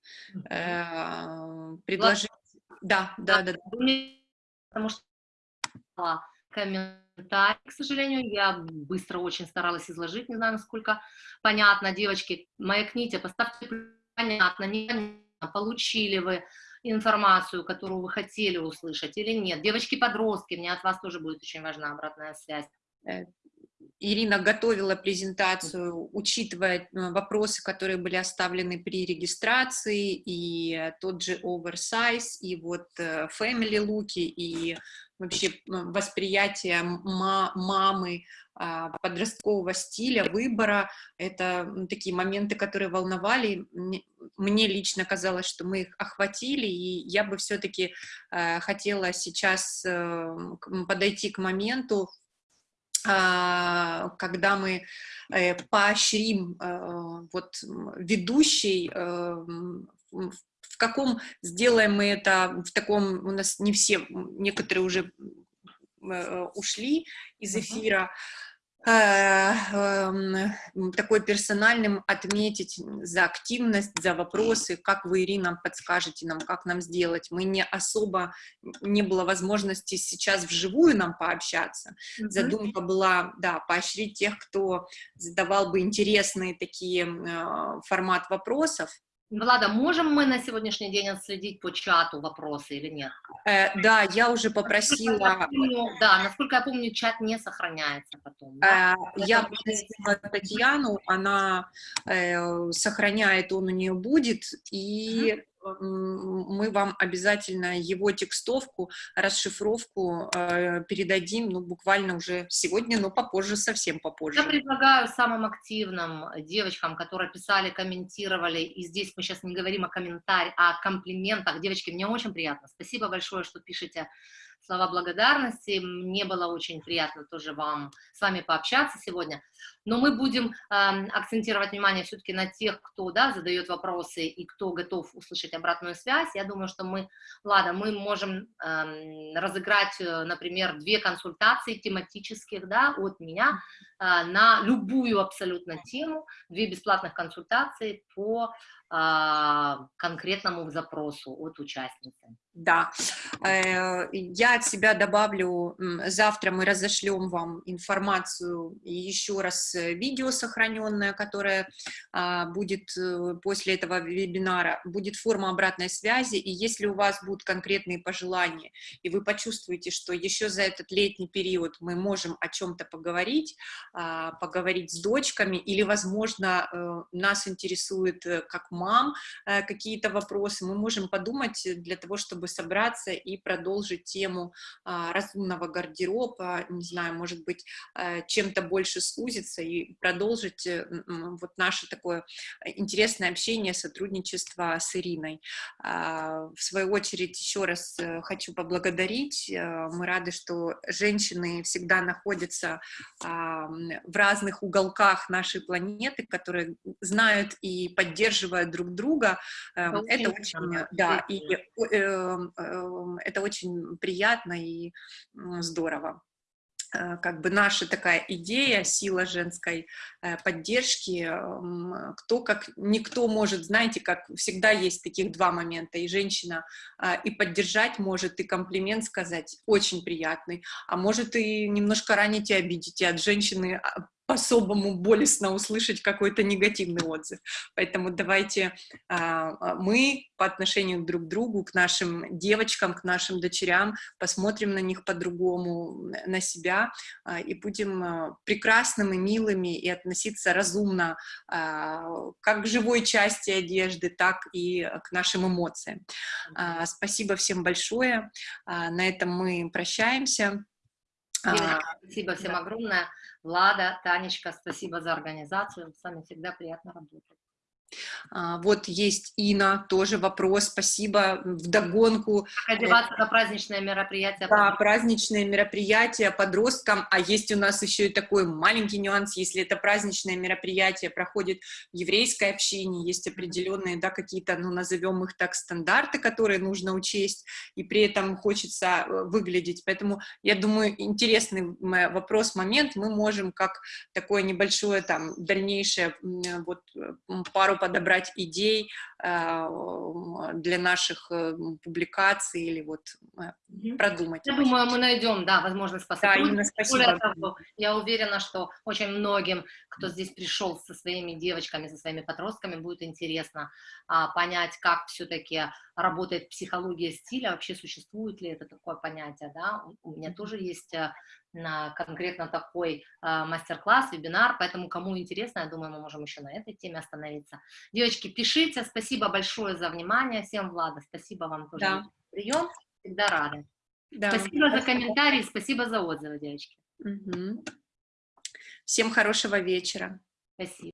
э, предложить... Да, да, да, да. Потому что комментарий, к сожалению, я быстро очень старалась изложить, не знаю, насколько понятно, девочки, маякните, поставьте понятно, не получили вы информацию, которую вы хотели услышать или нет. Девочки-подростки, мне от вас тоже будет очень важна обратная связь. Э, Ирина готовила презентацию, учитывая э, вопросы, которые были оставлены при регистрации, и тот же oversize, и вот э, family луки, и вообще восприятие мамы, а, подросткового стиля, выбора. Это такие моменты, которые волновали. Мне лично казалось, что мы их охватили, и я бы все-таки хотела сейчас подойти к моменту, когда мы э, поощрим э, вот ведущий, э, в каком сделаем мы это, в таком, у нас не все, некоторые уже ушли из эфира, Э, эм, такой персональным отметить за активность, за вопросы, как вы, Ирина, подскажете нам, как нам сделать. Мы не особо, не было возможности сейчас вживую нам пообщаться. Mm -hmm. Задумка была, да, поощрить тех, кто задавал бы интересные такие э, формат вопросов, Влада, можем мы на сегодняшний день отследить по чату вопросы или нет? Э, да, я уже попросила... Насколько я помню, да, насколько я помню, чат не сохраняется потом. Да? Э, я попросила Татьяну, она э, сохраняет, он у нее будет, и... Мы вам обязательно его текстовку, расшифровку э, передадим, ну, буквально уже сегодня, но попозже, совсем попозже. Я предлагаю самым активным девочкам, которые писали, комментировали, и здесь мы сейчас не говорим о комментариях, а о комплиментах. Девочки, мне очень приятно. Спасибо большое, что пишете слова благодарности. Мне было очень приятно тоже вам, с вами пообщаться сегодня. Но мы будем э, акцентировать внимание все-таки на тех, кто да, задает вопросы и кто готов услышать обратную связь. Я думаю, что мы, ладно, мы можем э, разыграть, например, две консультации тематических да, от меня э, на любую абсолютно тему, две бесплатных консультации по э, конкретному запросу от участницы. Да, э, я от себя добавлю, завтра мы разошлем вам информацию еще раз видео сохраненное, которое а, будет э, после этого вебинара, будет форма обратной связи, и если у вас будут конкретные пожелания, и вы почувствуете, что еще за этот летний период мы можем о чем-то поговорить, а, поговорить с дочками, или, возможно, нас интересует как мам какие-то вопросы, мы можем подумать для того, чтобы собраться и продолжить тему а, разумного гардероба, не знаю, может быть, чем-то больше сузиться и продолжить э, вот наше такое интересное общение, сотрудничество с Ириной. А, в свою очередь, еще раз э, хочу поблагодарить. Э, мы рады, что женщины всегда находятся в разных уголках нашей планеты, которые знают и поддерживают друг друга. Это очень, да, и Эм, это очень приятно и здорово как бы наша такая идея, сила женской э, поддержки, кто как, никто может, знаете, как всегда есть таких два момента, и женщина а, и поддержать может, и комплимент сказать, очень приятный, а может и немножко ранить и обидеть, и от женщины а, по-особому болезненно услышать какой-то негативный отзыв. Поэтому давайте а, а, мы по отношению друг к другу, к нашим девочкам, к нашим дочерям посмотрим на них по-другому, на себя а, и будем а, прекрасными, милыми и относиться разумно а, как к живой части одежды, так и к нашим эмоциям. А, спасибо всем большое. А, на этом мы прощаемся. А, спасибо всем да. огромное. Влада, Танечка, спасибо за организацию. С вами всегда приятно работать. А, вот есть Ина, тоже вопрос, спасибо, вдогонку. Как одеваться на праздничное мероприятие? Да, праздничное мероприятие подросткам, а есть у нас еще и такой маленький нюанс, если это праздничное мероприятие проходит в еврейской общине, есть определенные, да, какие-то, ну, назовем их так, стандарты, которые нужно учесть, и при этом хочется э, выглядеть, поэтому, я думаю, интересный вопрос, момент, мы можем как такое небольшое, там, дальнейшее, вот, пару подобрать идей э, для наших э, публикаций или вот э, продумать. Я думаю, мы найдем, да, возможность посотрудничать. Да. Того, я уверена, что очень многим, кто здесь пришел со своими девочками, со своими подростками, будет интересно а, понять, как все-таки работает психология стиля, вообще существует ли это такое понятие, да, у меня тоже есть на конкретно такой э, мастер-класс, вебинар, поэтому кому интересно, я думаю, мы можем еще на этой теме остановиться. Девочки, пишите, спасибо большое за внимание, всем, Влада, спасибо вам тоже да. прием, всегда рады. Да. Спасибо за комментарии, спасибо за отзывы, девочки. Угу. Всем хорошего вечера. Спасибо.